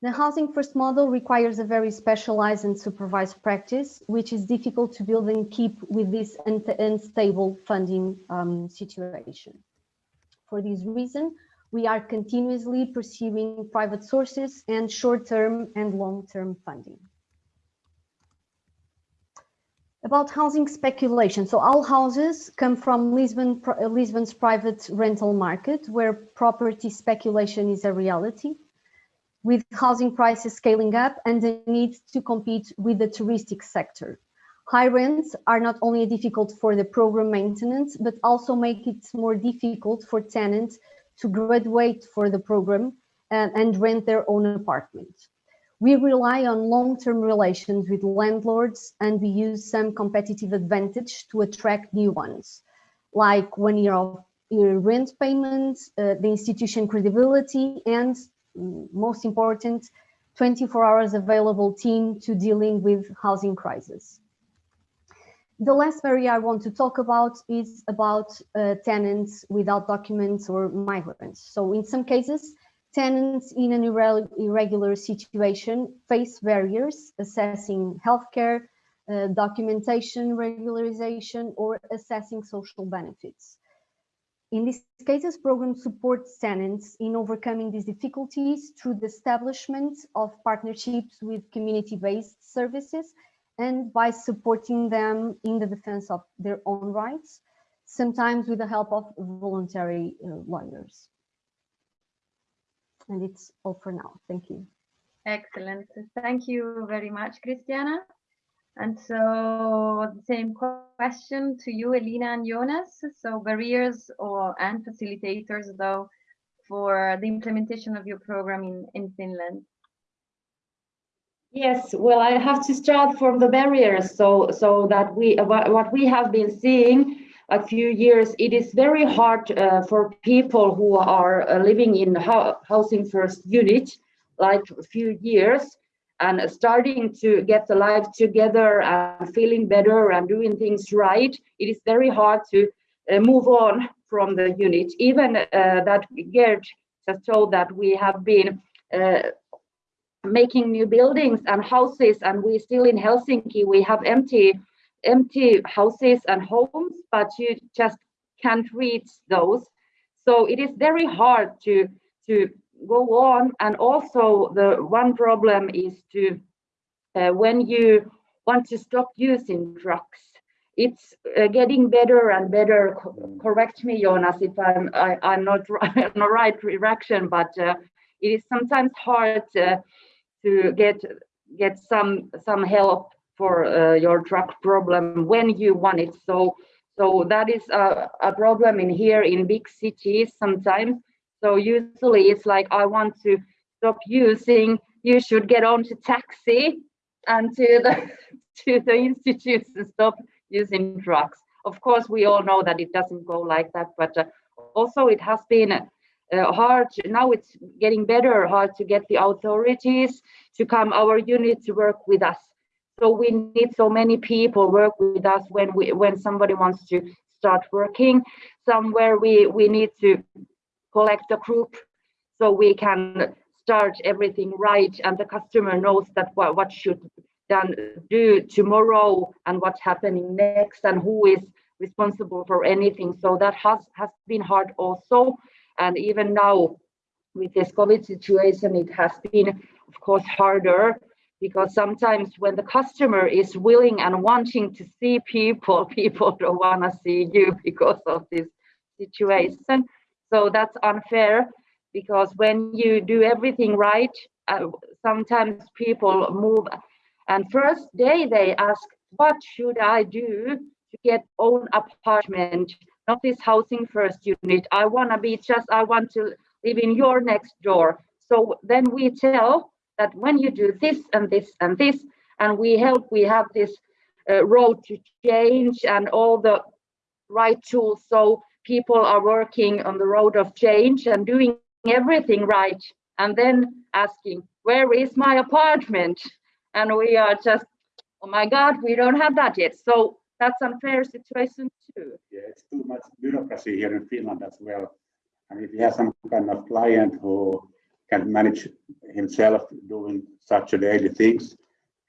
The housing first model requires a very specialized and supervised practice, which is difficult to build and keep with this unstable funding um, situation. For this reason, we are continuously pursuing private sources and short-term and long-term funding. About housing speculation. So all houses come from Lisbon, Lisbon's private rental market, where property speculation is a reality, with housing prices scaling up and the need to compete with the touristic sector. High rents are not only difficult for the program maintenance, but also make it more difficult for tenants to graduate for the program and, and rent their own apartment. We rely on long-term relations with landlords and we use some competitive advantage to attract new ones, like one year of year rent payments, uh, the institution credibility, and most important, 24 hours available team to dealing with housing crisis. The last area I want to talk about is about uh, tenants without documents or migrants. So in some cases, tenants in an irregular situation face barriers assessing healthcare, uh, documentation regularization, or assessing social benefits. In these cases, program supports tenants in overcoming these difficulties through the establishment of partnerships with community-based services and by supporting them in the defense of their own rights, sometimes with the help of voluntary uh, lawyers. And it's all for now. Thank you. Excellent. Thank you very much, Christiana. And so the same question to you, Elina and Jonas. So barriers or and facilitators though for the implementation of your program in, in Finland. Yes, well, I have to start from the barriers so so that we what we have been seeing a few years, it is very hard uh, for people who are uh, living in housing first unit, like a few years, and starting to get the life together and feeling better and doing things right. It is very hard to uh, move on from the unit. Even uh, that Gerd just told that we have been uh, making new buildings and houses, and we still in Helsinki, we have empty empty houses and homes, but you just can't reach those. So it is very hard to, to go on. And also the one problem is to, uh, when you want to stop using drugs, it's uh, getting better and better. Co correct me, Jonas, if I'm I, am i am not right, not right direction, but uh, it is sometimes hard uh, to get get some some help for uh, your drug problem when you want it. So, so that is a, a problem in here in big cities sometimes. So usually it's like, I want to stop using, you should get on to taxi and to the, to the institutes and stop using drugs. Of course, we all know that it doesn't go like that, but uh, also it has been uh, hard, now it's getting better, hard to get the authorities to come our unit to work with us so we need so many people work with us when we when somebody wants to start working somewhere. We we need to collect a group so we can start everything right and the customer knows that what, what should then do tomorrow and what's happening next and who is responsible for anything. So that has has been hard also. And even now with this COVID situation, it has been, of course, harder because sometimes when the customer is willing and wanting to see people, people don't want to see you because of this situation. So that's unfair because when you do everything right, uh, sometimes people move and first day they ask, what should I do to get own apartment, not this housing first unit. I want to be just, I want to live in your next door. So then we tell that when you do this and this and this, and we help, we have this uh, road to change and all the right tools. So people are working on the road of change and doing everything right. And then asking, where is my apartment? And we are just, oh my God, we don't have that yet. So that's unfair situation too. Yeah, it's too much bureaucracy here in Finland as well. And if you have some kind of client who can manage himself doing such a daily things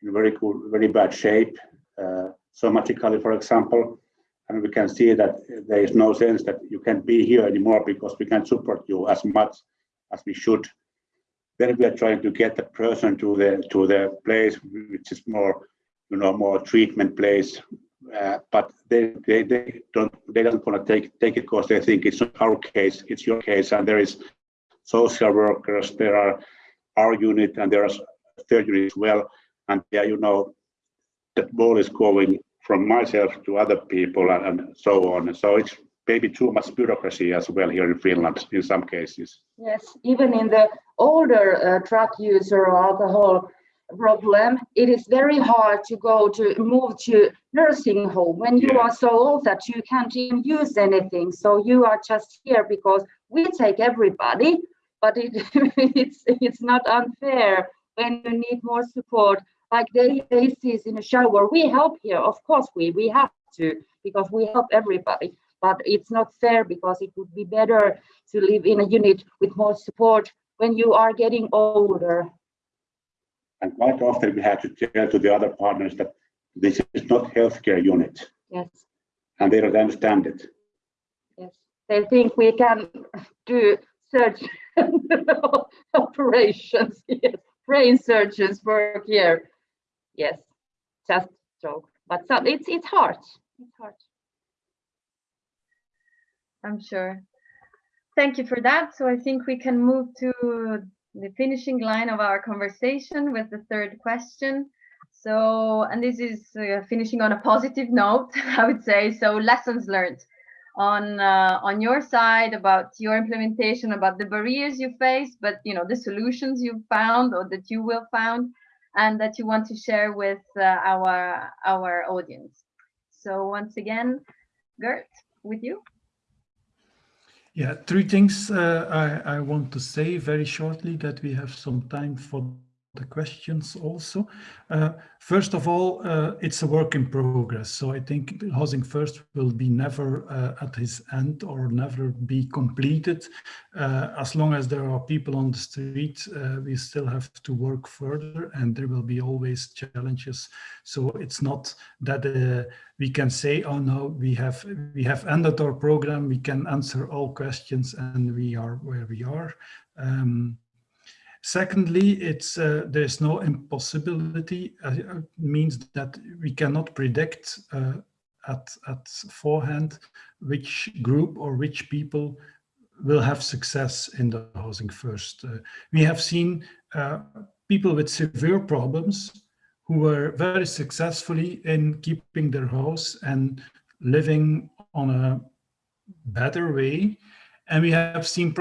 in very cool, very bad shape, uh, somatically, for example. And we can see that there is no sense that you can't be here anymore because we can't support you as much as we should. Then we are trying to get the person to the to the place which is more you know, more treatment place, uh, but they, they, they don't they don't want to take take it because they think it's not our case, it's your case, and there is social workers, there are our unit, and there are third unit as well, and yeah, you know, that ball is going from myself to other people and, and so on. So it's maybe too much bureaucracy as well here in Finland in some cases. Yes, even in the older uh, drug user or alcohol problem, it is very hard to go to move to nursing home when you are so old that you can't even use anything. So you are just here because we take everybody, but it, it's it's not unfair when you need more support. Like daily basis in a shower, we help here. Of course, we we have to because we help everybody. But it's not fair because it would be better to live in a unit with more support when you are getting older and quite often we have to tell to the other partners that this is not healthcare unit. Yes. And they don't understand it. Yes. They think we can do search operations. Yes. Brain surgeons work here. Yes. Just joke. But so it's it's hard. It's hard. I'm sure. Thank you for that. So I think we can move to the finishing line of our conversation with the third question. So, and this is uh, finishing on a positive note, I would say. So, lessons learned on uh, on your side about your implementation, about the barriers you face, but you know the solutions you found or that you will found, and that you want to share with uh, our our audience. So, once again, Gert, with you. Yeah, three things uh, I, I want to say very shortly that we have some time for the questions also. Uh, first of all, uh, it's a work in progress. So I think Housing First will be never uh, at his end or never be completed. Uh, as long as there are people on the street, uh, we still have to work further and there will be always challenges. So it's not that uh, we can say, oh no, we have, we have ended our program, we can answer all questions and we are where we are. Um, Secondly, it's uh, there's no impossibility. Uh, it uh, means that we cannot predict uh, at at forehand which group or which people will have success in the housing first. Uh, we have seen uh, people with severe problems who were very successfully in keeping their house and living on a better way. And we have seen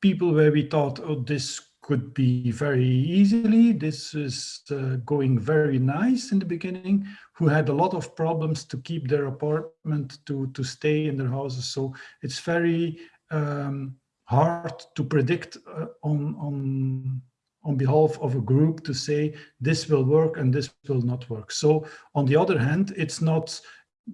people where we thought, oh, this could be very easily. This is uh, going very nice in the beginning, who had a lot of problems to keep their apartment, to, to stay in their houses. So it's very um, hard to predict uh, on, on, on behalf of a group to say this will work and this will not work. So on the other hand, it's not,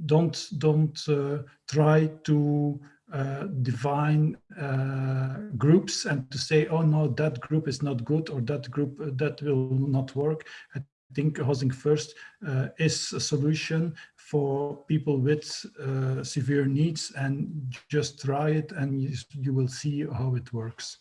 don't, don't uh, try to uh, define uh, groups and to say, oh no, that group is not good or that group uh, that will not work. I think Housing First uh, is a solution for people with uh, severe needs and just try it and you, you will see how it works.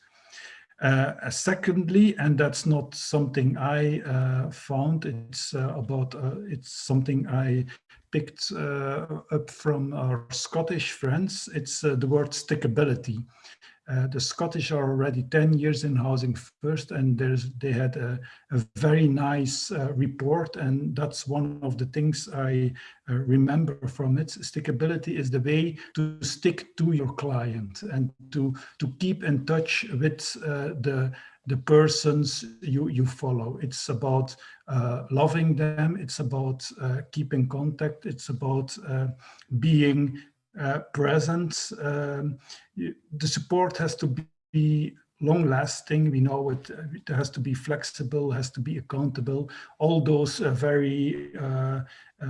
Uh, secondly, and that's not something I uh, found, it's uh, about, it's something I picked uh, up from our Scottish friends. It's uh, the word stickability. Uh, the Scottish are already 10 years in Housing First and they had a, a very nice report and that's one of the things I remember from it. Stickability is the way to stick to your client and to, to keep in touch with the, the persons you, you follow. It's about uh, loving them. It's about uh, keeping contact. It's about uh, being uh, present. Um, the support has to be long lasting. We know it, it has to be flexible, has to be accountable. All those uh, very uh,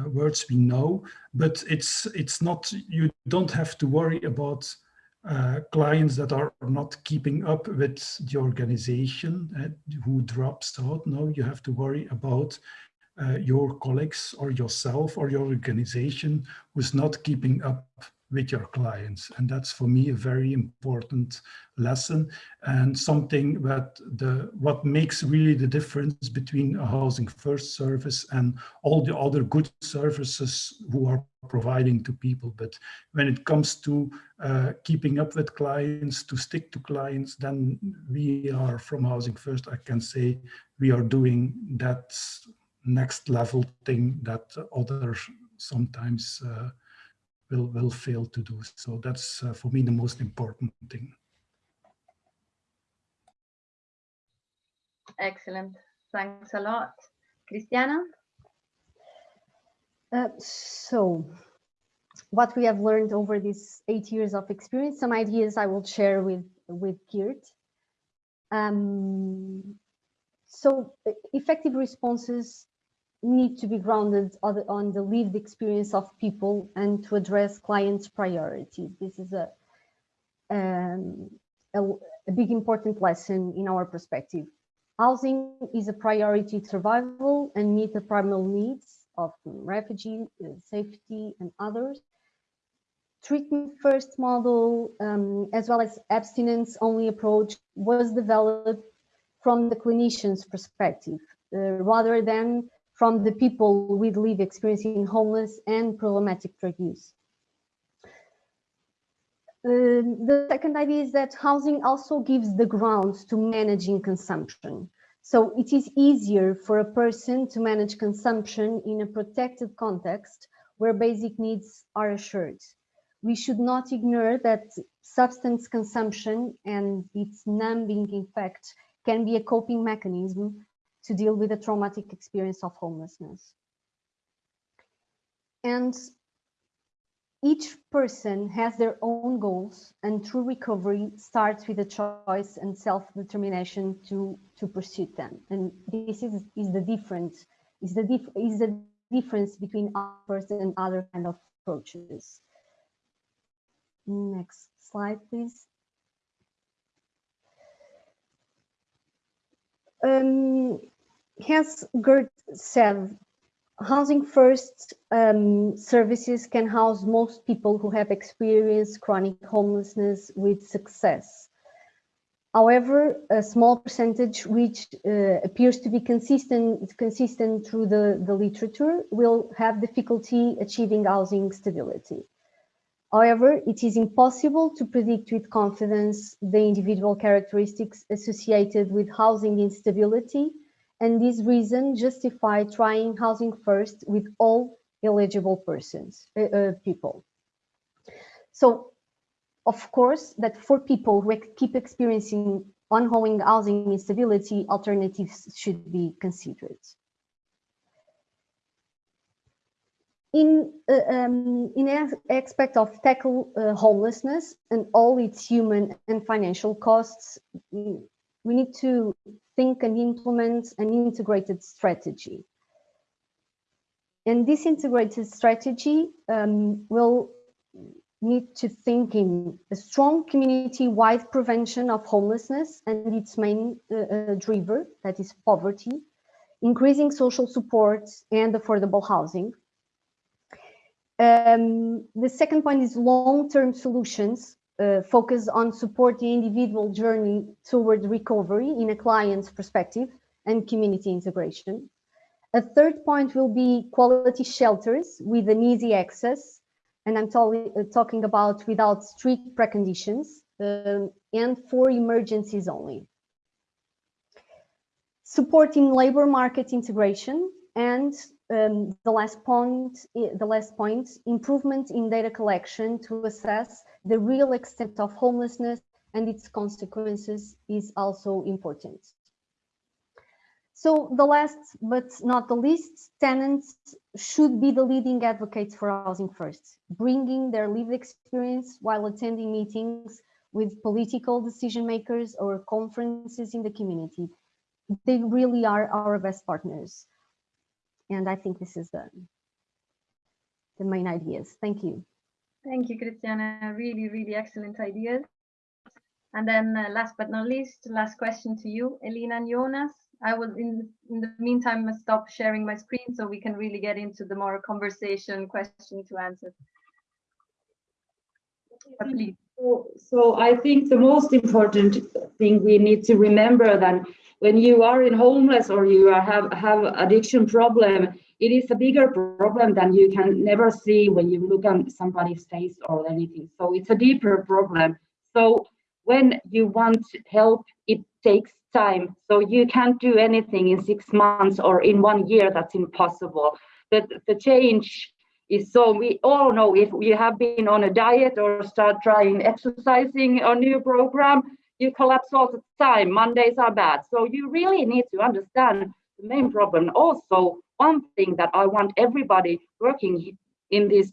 words we know, but it's, it's not, you don't have to worry about uh, clients that are not keeping up with the organization uh, who drops out. Now you have to worry about uh, your colleagues or yourself or your organization who's not keeping up with your clients. And that's for me a very important lesson and something that the what makes really the difference between a housing first service and all the other good services who are providing to people. But when it comes to uh, keeping up with clients, to stick to clients, then we are from Housing First, I can say we are doing that next level thing that others sometimes uh, will, will fail to do. So that's uh, for me the most important thing. Excellent. Thanks a lot. Christiana? Uh, so what we have learned over these eight years of experience, some ideas I will share with, with Geert. Um, so effective responses need to be grounded on the lived experience of people and to address clients' priorities. This is a, um, a, a, big important lesson in our perspective. Housing is a priority survival and meet the primal needs of refugee, safety and others. Treatment first model, um, as well as abstinence only approach was developed from the clinician's perspective, uh, rather than from the people with lived experiencing homeless and problematic drug use. Uh, the second idea is that housing also gives the grounds to managing consumption. So it is easier for a person to manage consumption in a protected context where basic needs are assured. We should not ignore that substance consumption and its numbing effect can be a coping mechanism to deal with the traumatic experience of homelessness. And each person has their own goals and true recovery starts with a choice and self-determination to, to pursue them. And this is, is the difference, is the, dif is the difference between ours and other kind of approaches. Next slide, please. Um, as Gert said, Housing First um, services can house most people who have experienced chronic homelessness with success. However, a small percentage which uh, appears to be consistent, consistent through the, the literature will have difficulty achieving housing stability. However, it is impossible to predict with confidence the individual characteristics associated with housing instability and this reason justify trying housing first with all eligible persons, uh, uh, people. So, of course, that for people who keep experiencing ongoing housing instability, alternatives should be considered. In, uh, um, in aspect of tackle uh, homelessness and all its human and financial costs, we need to think and implement an integrated strategy. And this integrated strategy um, will need to think in a strong community-wide prevention of homelessness and its main uh, uh, driver, that is poverty, increasing social support and affordable housing. Um, the second point is long-term solutions uh, focus on supporting individual journey toward recovery in a client's perspective and community integration. A third point will be quality shelters with an easy access, and I'm uh, talking about without strict preconditions um, and for emergencies only. Supporting labor market integration and um, the last point, the last point, improvement in data collection to assess the real extent of homelessness and its consequences is also important. So the last but not the least, tenants should be the leading advocates for housing first, bringing their lived experience while attending meetings with political decision makers or conferences in the community. They really are our best partners. And I think this is the, the main ideas. Thank you. Thank you, Christiana. Really, really excellent ideas. And then uh, last but not least, last question to you, Elena and Jonas. I will, in, in the meantime, stop sharing my screen so we can really get into the more conversation question to answer. So, so I think the most important thing we need to remember that when you are in homeless or you are have have addiction problem, it is a bigger problem than you can never see when you look at somebody's face or anything. So it's a deeper problem. So when you want help, it takes time. So you can't do anything in six months or in one year. That's impossible. The, the change is so we all know if you have been on a diet or start trying exercising a new program, you collapse all the time. Mondays are bad. So you really need to understand the main problem. Also, one thing that I want everybody working in this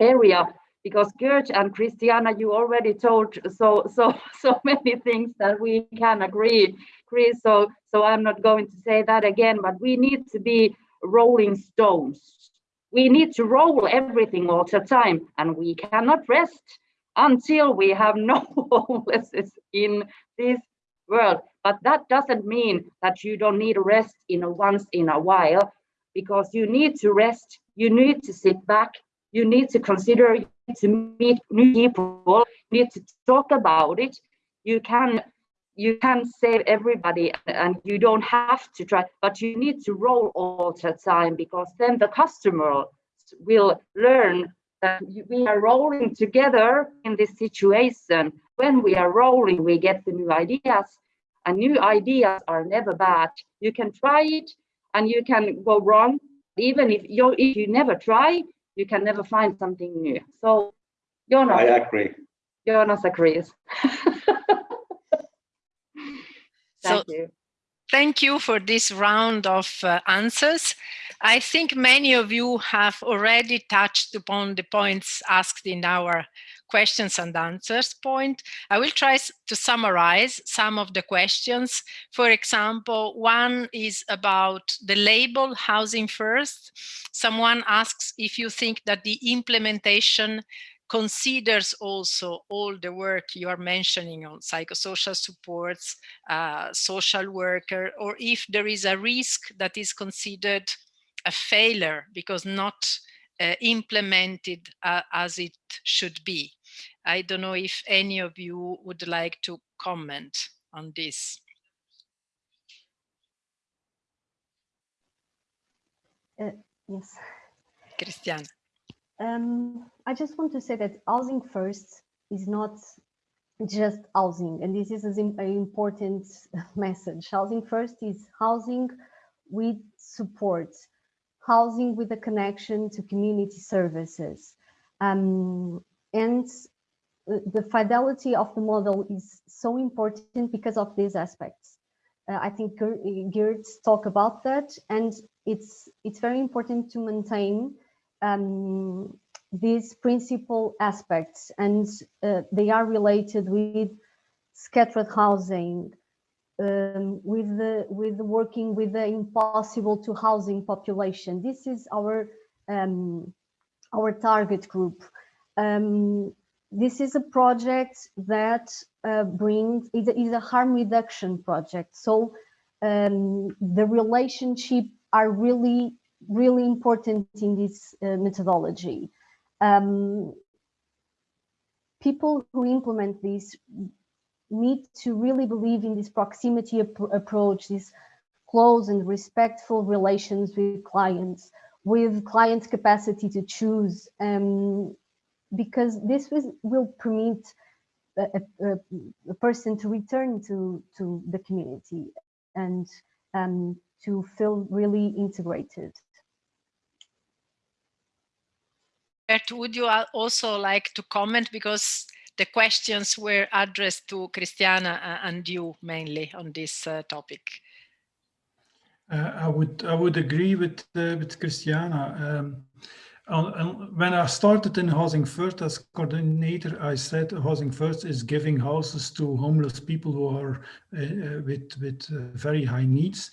area because Gert and Christiana, you already told so so so many things that we can agree. Chris, so so I'm not going to say that again, but we need to be rolling stones. We need to roll everything all the time, and we cannot rest until we have no homelessness in this world. But that doesn't mean that you don't need rest in a once in a while, because you need to rest, you need to sit back, you need to consider to meet new people, you need to talk about it. You can you can save everybody and you don't have to try, but you need to roll all the time because then the customer will learn that we are rolling together in this situation. When we are rolling, we get the new ideas and new ideas are never bad. You can try it and you can go wrong. Even if you if you never try, you can never find something new. So Jonas. I agree. Jonas agrees. so, you. Thank you for this round of uh, answers. I think many of you have already touched upon the points asked in our questions and answers point. I will try to summarize some of the questions. For example, one is about the label housing first. Someone asks if you think that the implementation considers also all the work you are mentioning on psychosocial supports, uh, social worker, or if there is a risk that is considered a failure because not uh, implemented uh, as it should be. I don't know if any of you would like to comment on this. Uh, yes. Christian. Um, I just want to say that housing first is not just housing, and this is an important message. Housing first is housing with support, housing with a connection to community services. Um, and the fidelity of the model is so important because of these aspects. Uh, I think Gert talked about that, and it's it's very important to maintain um, these principal aspects, and uh, they are related with scattered housing, um, with the with working with the impossible to housing population. This is our um, our target group. Um, this is a project that uh, brings is a, is a harm reduction project. So um, the relationship are really really important in this uh, methodology. Um, people who implement this need to really believe in this proximity ap approach, this close and respectful relations with clients, with clients' capacity to choose, um, because this will, will permit a, a, a, person to return to, to the community and um, to feel really integrated. Bert, would you also like to comment because the questions were addressed to Christiana uh, and you mainly on this uh, topic. Uh, I would I would agree with uh, with Christiana. Um, when I started in Housing First as coordinator, I said Housing First is giving houses to homeless people who are uh, uh, with with very high needs.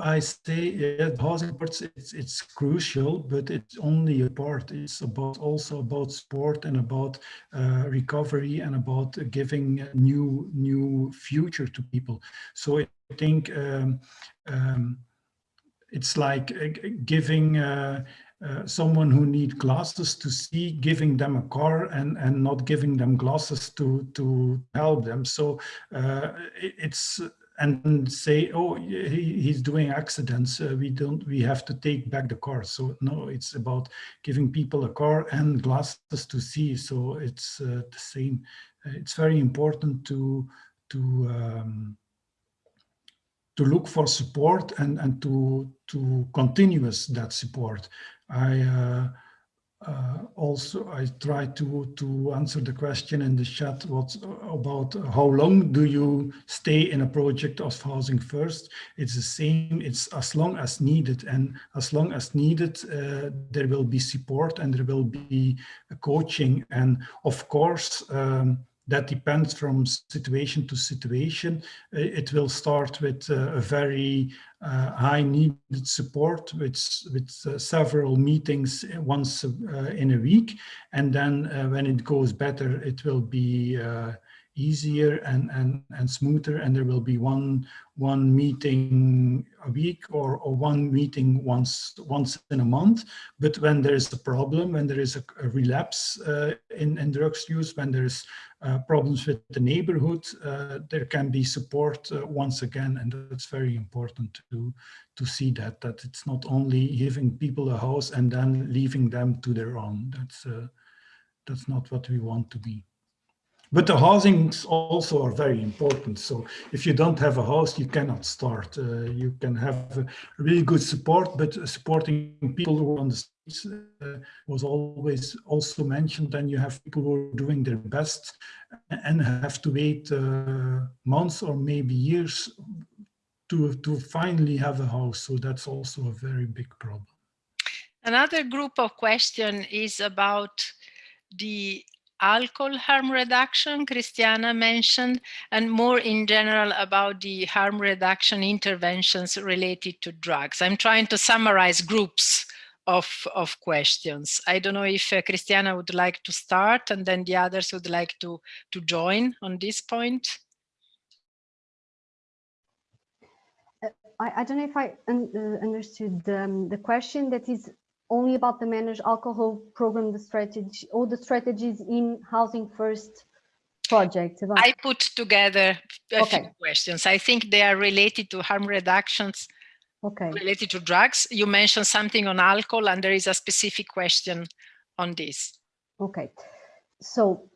I say yeah, housing parts it's it's crucial, but it's only a part. It's about also about sport and about uh, recovery and about giving new new future to people. So I think um, um, it's like uh, giving uh, uh, someone who need glasses to see, giving them a car and, and not giving them glasses to, to help them. So uh, it, it's, and say, oh, he, he's doing accidents. Uh, we don't, we have to take back the car. So no, it's about giving people a car and glasses to see. So it's uh, the same. It's very important to, to, um, to look for support and, and to, to continuous that support. I uh, uh, also I try to to answer the question in the chat what about how long do you stay in a project of housing first? It's the same it's as long as needed and as long as needed uh, there will be support and there will be coaching. And of course um, that depends from situation to situation. It will start with a very uh, high needed support with, with uh, several meetings once uh, in a week. And then uh, when it goes better, it will be uh, easier and, and, and smoother and there will be one one meeting a week or, or one meeting once once in a month. But when there is a problem when there is a, a relapse uh, in, in drugs use when there's uh, problems with the neighborhood uh, there can be support uh, once again. And that's very important to to see that that it's not only giving people a house and then leaving them to their own. That's uh, that's not what we want to be but the housings also are very important. So if you don't have a house, you cannot start. Uh, you can have really good support, but supporting people who are on the streets uh, was always also mentioned. And you have people who are doing their best and have to wait uh, months or maybe years to, to finally have a house. So that's also a very big problem. Another group of question is about the alcohol harm reduction Christiana mentioned, and more in general about the harm reduction interventions related to drugs. I'm trying to summarize groups of, of questions. I don't know if uh, Christiana would like to start and then the others would like to, to join on this point. Uh, I, I, don't know if I un, uh, understood um, the question that is only about the managed alcohol program, the strategy, all the strategies in Housing First project. About... I put together a okay. few questions. I think they are related to harm reductions okay. related to drugs. You mentioned something on alcohol and there is a specific question on this. Okay, so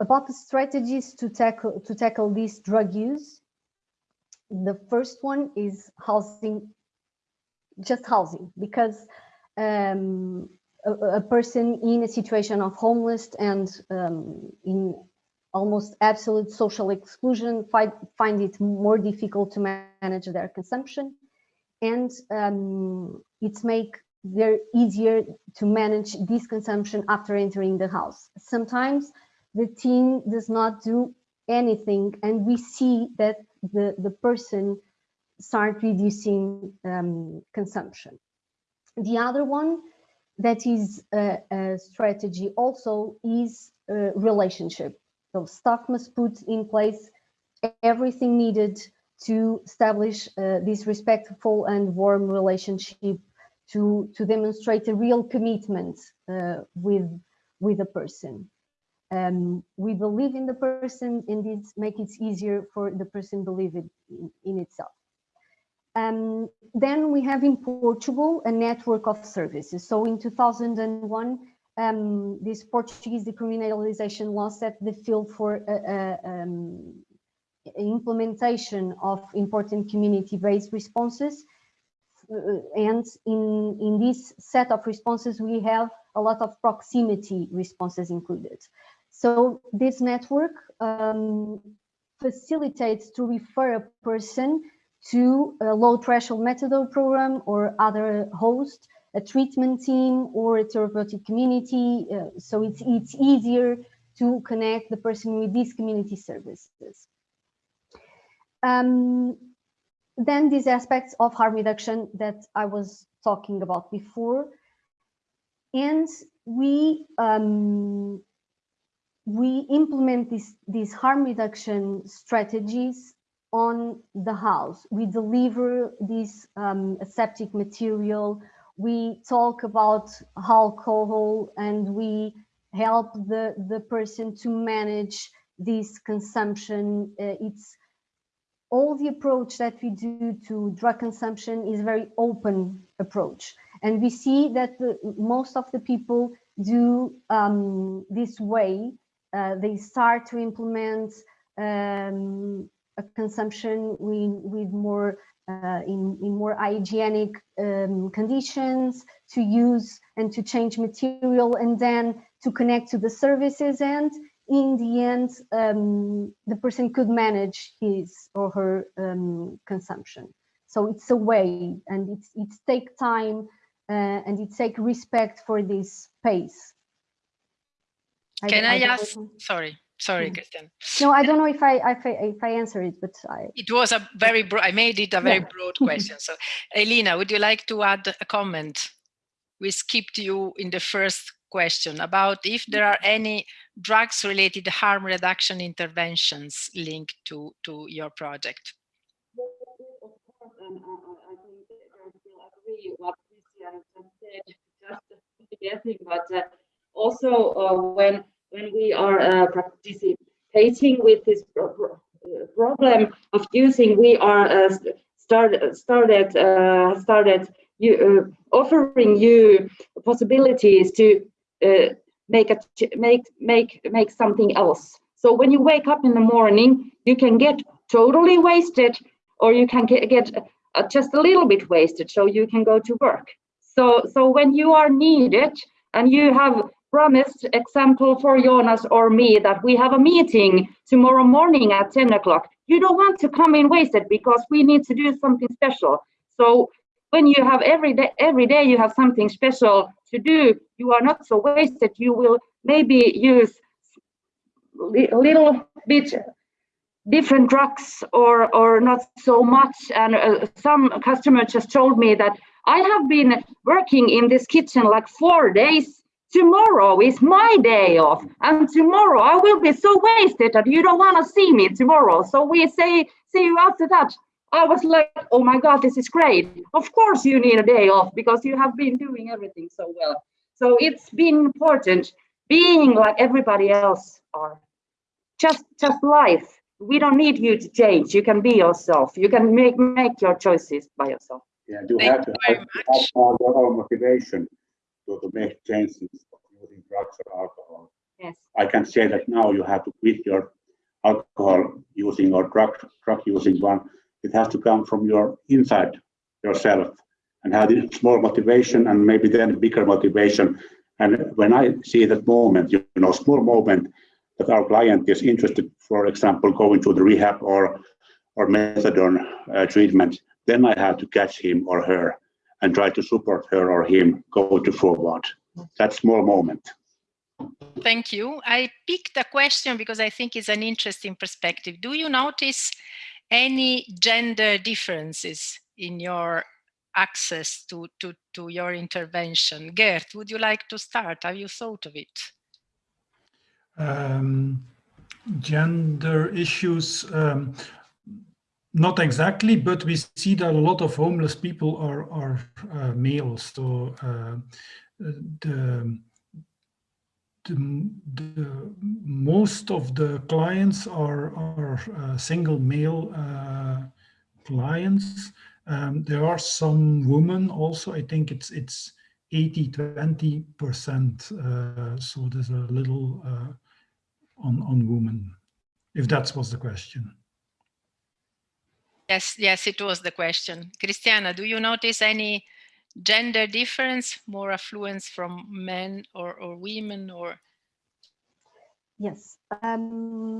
about the strategies to tackle to tackle this drug use, the first one is housing, just housing, because um, a, a, person in a situation of homeless and um, in almost absolute social exclusion find, find it more difficult to manage their consumption and um, it's make very easier to manage this consumption after entering the house. Sometimes the team does not do anything and we see that the, the person start reducing um, consumption. The other one that is a, a strategy also is a relationship. So staff must put in place everything needed to establish uh, this respectful and warm relationship to, to demonstrate a real commitment uh, with, with a person. Um, we believe in the person and this make it easier for the person believe it in, in itself. Um, then we have in Portugal a network of services. So in 2001, um, this Portuguese decriminalization law set the field for uh, uh, um, implementation of important community-based responses. Uh, and in, in this set of responses, we have a lot of proximity responses included. So this network um, facilitates to refer a person to a low threshold methadone program or other host, a treatment team or a therapeutic community. Uh, so it's, it's easier to connect the person with these community services. Um, then these aspects of harm reduction that I was talking about before. And we um, we implement this, these harm reduction strategies on the house. We deliver this um, aseptic material we talk about alcohol and we help the, the person to manage this consumption. Uh, it's all the approach that we do to drug consumption is very open approach. And we see that the, most of the people do um, this way. Uh, they start to implement um, consumption with, with more uh, in, in more hygienic um, conditions to use and to change material and then to connect to the services. And in the end um, the person could manage his or her um, consumption. So it's a way and it's it take time uh, and it take respect for this pace can i, I ask sorry sorry Yeah. christian no i don't know if i if i, if I answer it but i it was a very broad i made it a very Yeah. broad question so elena would you like to add a comment we skipped you in the first question about if there are any drugs related harm reduction interventions linked to to your project Of course, and I, I I think I will agree what Christian just said, just guessing, but uh, also uh, when when we are uh, participating with this pro pro- problem of using, we are uh, start, started uh, started you, uh, offering you possibilities to uh, make a make make make something else. So when you wake up in the morning, you can get totally wasted or you can get, get uh, just a little bit wasted so you can go to work. So, so when you are needed and you have promised, example for Jonas or me, that we have a meeting tomorrow morning at 10 o'clock, you don't want to come in wasted because we need to do something special. So when you have every day, every day you have something special to do, you are not so wasted. You will maybe use a little bit different drugs or or not so much and uh, some customer just told me that i have been working in this kitchen like four days tomorrow is my day off and tomorrow i will be so wasted that you don't want to see me tomorrow so we say see you after that i was like oh my god this is great of course you need a day off because you have been doing everything so well so it's been important being like everybody else are just just life we don't need you to change. You can be yourself. You can make make your choices by yourself. Yeah, you Thank have to very have, much. have all your own motivation to, to make changes of using drugs or alcohol. Yes. I can say that now you have to quit your alcohol using or drug drug using one. It has to come from your inside yourself and have this small motivation and maybe then bigger motivation. And when I see that moment, you know, small moment that our client is interested, for example, going to the rehab or or methadone uh, treatment, then I have to catch him or her and try to support her or him go to forward. That small moment. Thank you. I picked a question because I think it's an interesting perspective. Do you notice any gender differences in your access to, to, to your intervention? Geert, would you like to start? Have you thought of it? Um, gender issues, um, not exactly, but we see that a lot of homeless people are, are uh, males. So uh, the, the, the, most of the clients are, are uh, single male uh, clients. Um, there are some women also. I think it's it's 80 20 percent. Uh, so there's a little uh, on on women, if that was the question. Yes, yes, it was the question. Christiana, do you notice any gender difference, more affluence from men or, or women or? Yes, um,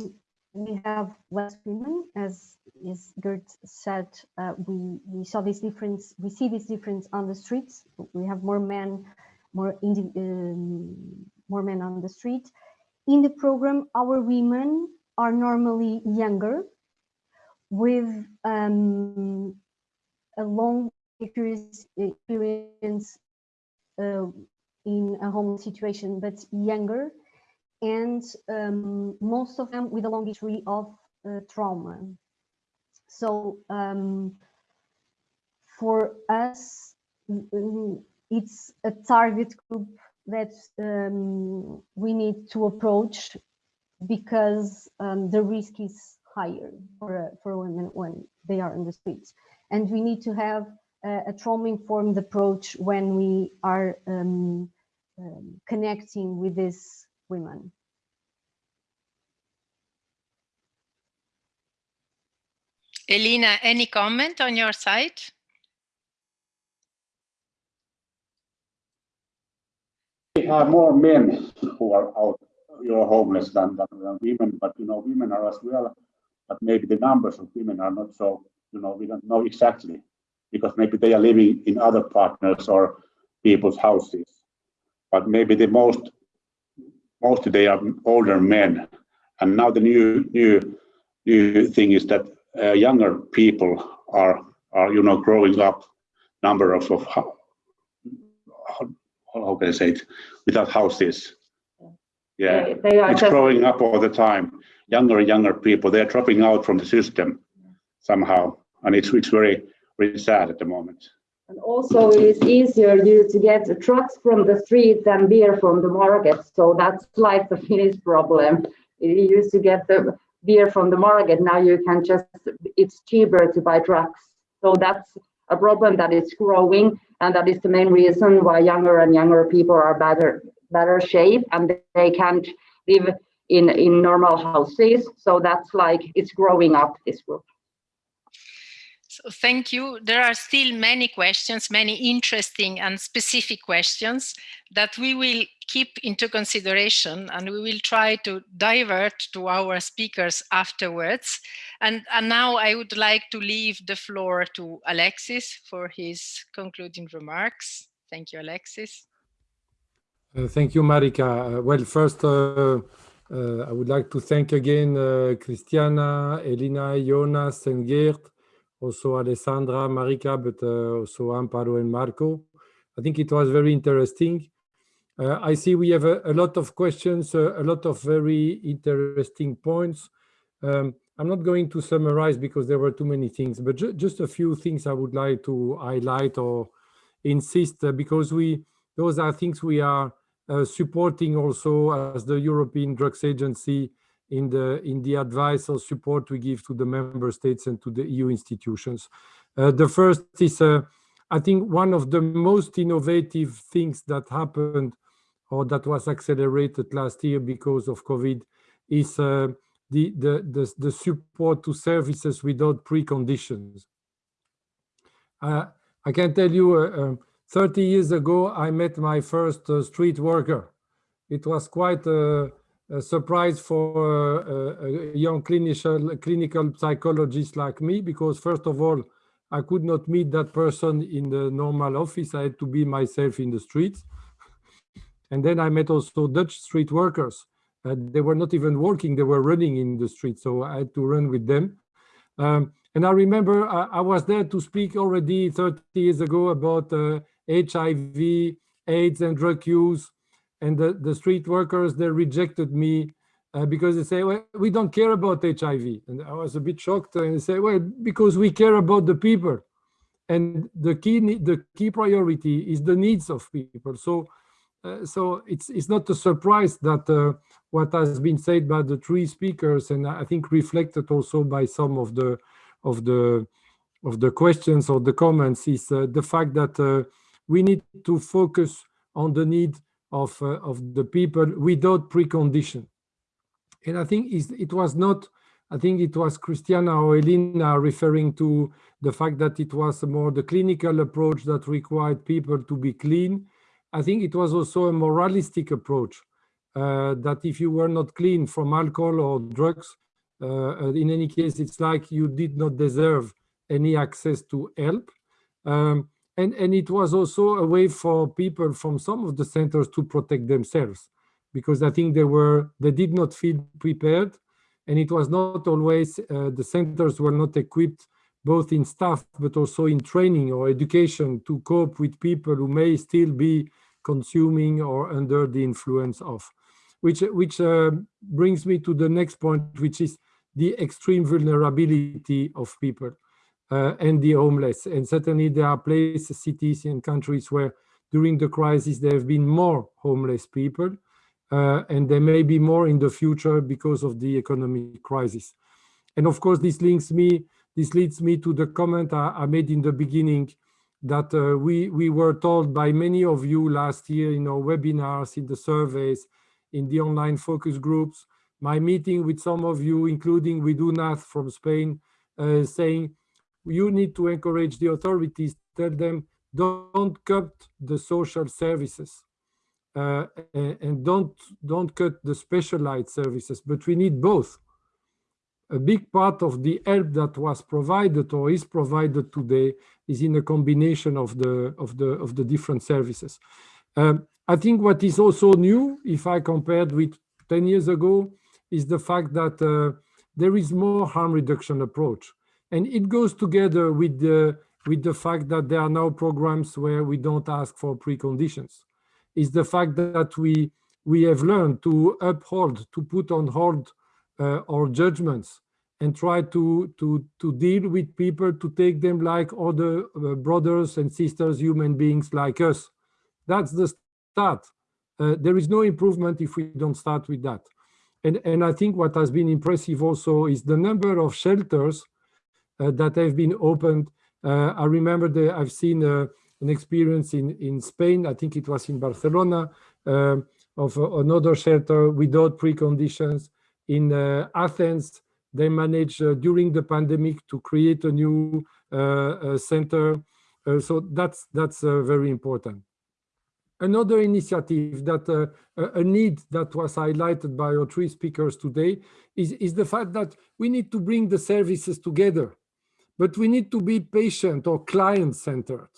we have less women, as as Geert said. Uh, we we saw this difference. We see this difference on the streets. We have more men, more um, more men on the street. In the program, our women are normally younger, with um, a long experience, uh, in a home situation, but younger and um, most of them with a long history of uh, trauma. So um, for us, mm, it's a target group that um, we need to approach because um, the risk is higher for, uh, for women when they are in the streets. And we need to have uh, a trauma-informed approach when we are um, um, connecting with these women. Elina, any comment on your side? We have more men who are out, you know, homeless than, than, than women, but you know, women are as well. But maybe the numbers of women are not so, you know, we don't know exactly because maybe they are living in other partners or people's houses. But maybe the most, most they are older men. And now the new, new, new thing is that uh, younger people are, are, you know, growing up number of, of how, how can I say it, without houses. Yeah, They- They are it's just, growing up all the time. Younger and younger people, they're dropping out from the system somehow. And it's, it's very, very sad at the moment. and also it is easier to get trucks from the street than beer from the market. So that's like the Finnish problem. You used to get the beer from the market. Now you can just, it's cheaper to buy trucks. So that's a problem that is growing. And that is the main reason why younger and younger people are better, better shape and they can't live in, in normal houses. So that's like, it's growing up, this group. So thank you. There are still many questions, many interesting and specific questions that we will keep into consideration and we will try to divert to our speakers afterwards. And, and now I would like to leave the floor to Alexis for his concluding remarks. Thank you, Alexis. Uh, thank you, Marika. Uh, well, first, uh, uh, I would like to thank again uh, Christiana, Elina, Jonas, and Geert, also Alessandra, Marika, but uh, also Amparo and Marco. I think it was very interesting. Uh, I see we have a, a lot of questions, uh, a lot of very interesting points. Um, I'm not going to summarize because there were too many things, but ju just a few things I would like to highlight or insist uh, because we those are things we are supporting also as the European Drugs Agency in the in the advice or support we give to the member states and to the EU institutions. Uh, the first is, uh, I think, one of the most innovative things that happened or that was accelerated last year because of COVID is uh, the, the, the, the support to services without preconditions. Uh, I can tell you, uh, um, 30 years ago, I met my first uh, street worker. It was quite a, a surprise for uh, a young clinical, clinical psychologist like me, because first of all, I could not meet that person in the normal office. I had to be myself in the streets. And then I met also Dutch street workers. Uh, they were not even working, they were running in the street. So I had to run with them. Um, and I remember I, I, was there to speak already 30 years ago about uh, HIV, AIDS and drug use. And the, the street workers, they rejected me uh, because they say, well, we don't care about HIV. And I was a bit shocked and they say, well, because we care about the people. And the key, the key priority is the needs of people. So, uh, so it's, it's not a surprise that uh, what has been said by the three speakers, and I think reflected also by some of the, of the, of the questions or the comments is uh, the fact that uh, we need to focus on the need of, uh, of the people without precondition. And I think it was not, I think it was Christiana or Elina referring to the fact that it was more the clinical approach that required people to be clean. I think it was also a moralistic approach uh, that if you were not clean from alcohol or drugs, uh, in any case, it's like you did not deserve any access to help. Um, and, and it was also a way for people from some of the centers to protect themselves because I think they were they did not feel prepared. And it was not always uh, the centers were not equipped both in staff but also in training or education to cope with people who may still be consuming or under the influence of which which uh, brings me to the next point which is the extreme vulnerability of people uh, and the homeless and certainly there are places cities and countries where during the crisis, there have been more homeless people, uh, and there may be more in the future because of the economic crisis. And of course, this links me, this leads me to the comment I, I made in the beginning that uh, we, we were told by many of you last year in our webinars, in the surveys, in the online focus groups, my meeting with some of you, including with UNAD from Spain, uh, saying you need to encourage the authorities, tell them don't cut the social services uh, and don't don't cut the specialized services, but we need both. A big part of the help that was provided or is provided today is in a combination of the of the of the different services. Um, I think what is also new, if I compared with 10 years ago, is the fact that uh, there is more harm reduction approach. And it goes together with the, with the fact that there are now programs where we don't ask for preconditions. Is the fact that we, we have learned to uphold, to put on hold uh, our judgments and try to, to, to deal with people, to take them like other uh, brothers and sisters, human beings like us. That's the start. Uh, there is no improvement if we don't start with that. And, and I think what has been impressive also is the number of shelters that have been opened. Uh, I remember I've seen uh, an experience in, in Spain, I think it was in Barcelona, um, of another shelter without preconditions. In Athens, they managed during the pandemic to create a new center. so that's, that's very important. Another initiative that uh, a need that was highlighted by our three speakers today is, is the fact that we need to bring the services together, but we need to be patient or client-centered.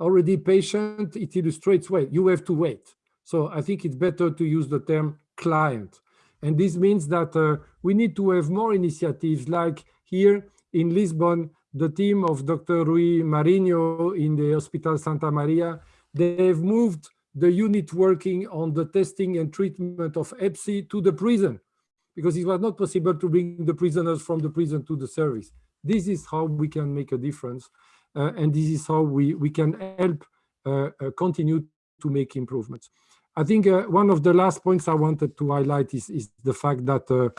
Already patient, it illustrates well, you have to wait. So I think it's better to use the term client. And this means that uh, we need to have more initiatives like here in Lisbon, the team of Dr. Rui Marinho in the Hospital Santa Maria, they've moved the unit working on the testing and treatment of C to the prison because it was not possible to bring the prisoners from the prison to the service. This is how we can make a difference. Uh, and this is how we, we can help uh, uh, continue to make improvements. I think uh, one of the last points I wanted to highlight is, is the fact that uh,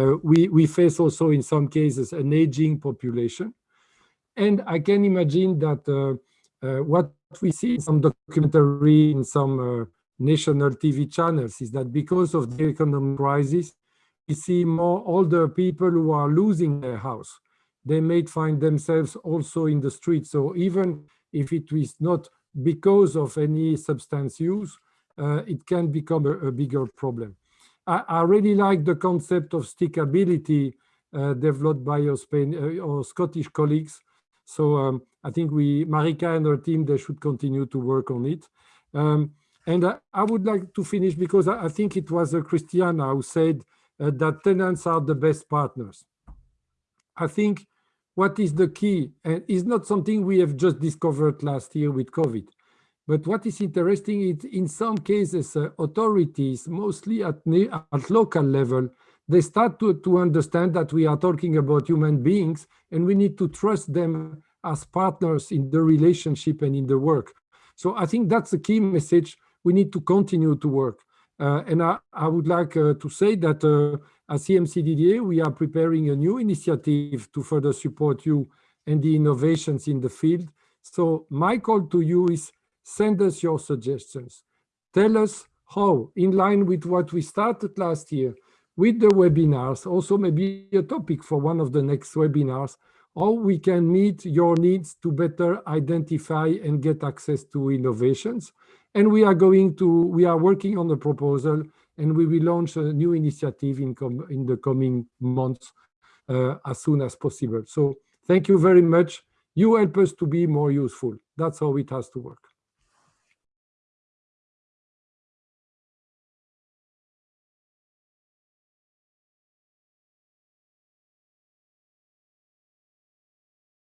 uh, we, we face also in some cases an aging population. And I can imagine that what we see in some documentary, in some national TV channels, is that because of the economic crisis, we see more older people who are losing their house. They may find themselves also in the street. So even if it is not because of any substance use, uh, it can become a, a bigger problem. I, I, really like the concept of stickability uh, developed by your, Spain, uh, our Scottish colleagues. So um, I think we, Marika and her team, they should continue to work on it. Um, and I, I, would like to finish because I, I think it was uh, Christiana who said uh, that tenants are the best partners. I think what is the key and is not something we have just discovered last year with COVID. But what is interesting is in some cases, uh, authorities, mostly at, at local level, they start to, to understand that we are talking about human beings and we need to trust them as partners in the relationship and in the work. So I think that's the key message. We need to continue to work. Uh, and I, I, would like uh, to say that uh, at EMCDDA, we are preparing a new initiative to further support you and the innovations in the field. So my call to you is send us your suggestions. Tell us how, in line with what we started last year with the webinars, also maybe a topic for one of the next webinars, how we can meet your needs to better identify and get access to innovations. And we are going to, we are working on a proposal and we will launch a new initiative in, in the coming months uh, as soon as possible. So thank you very much. You help us to be more useful. That's how it has to work.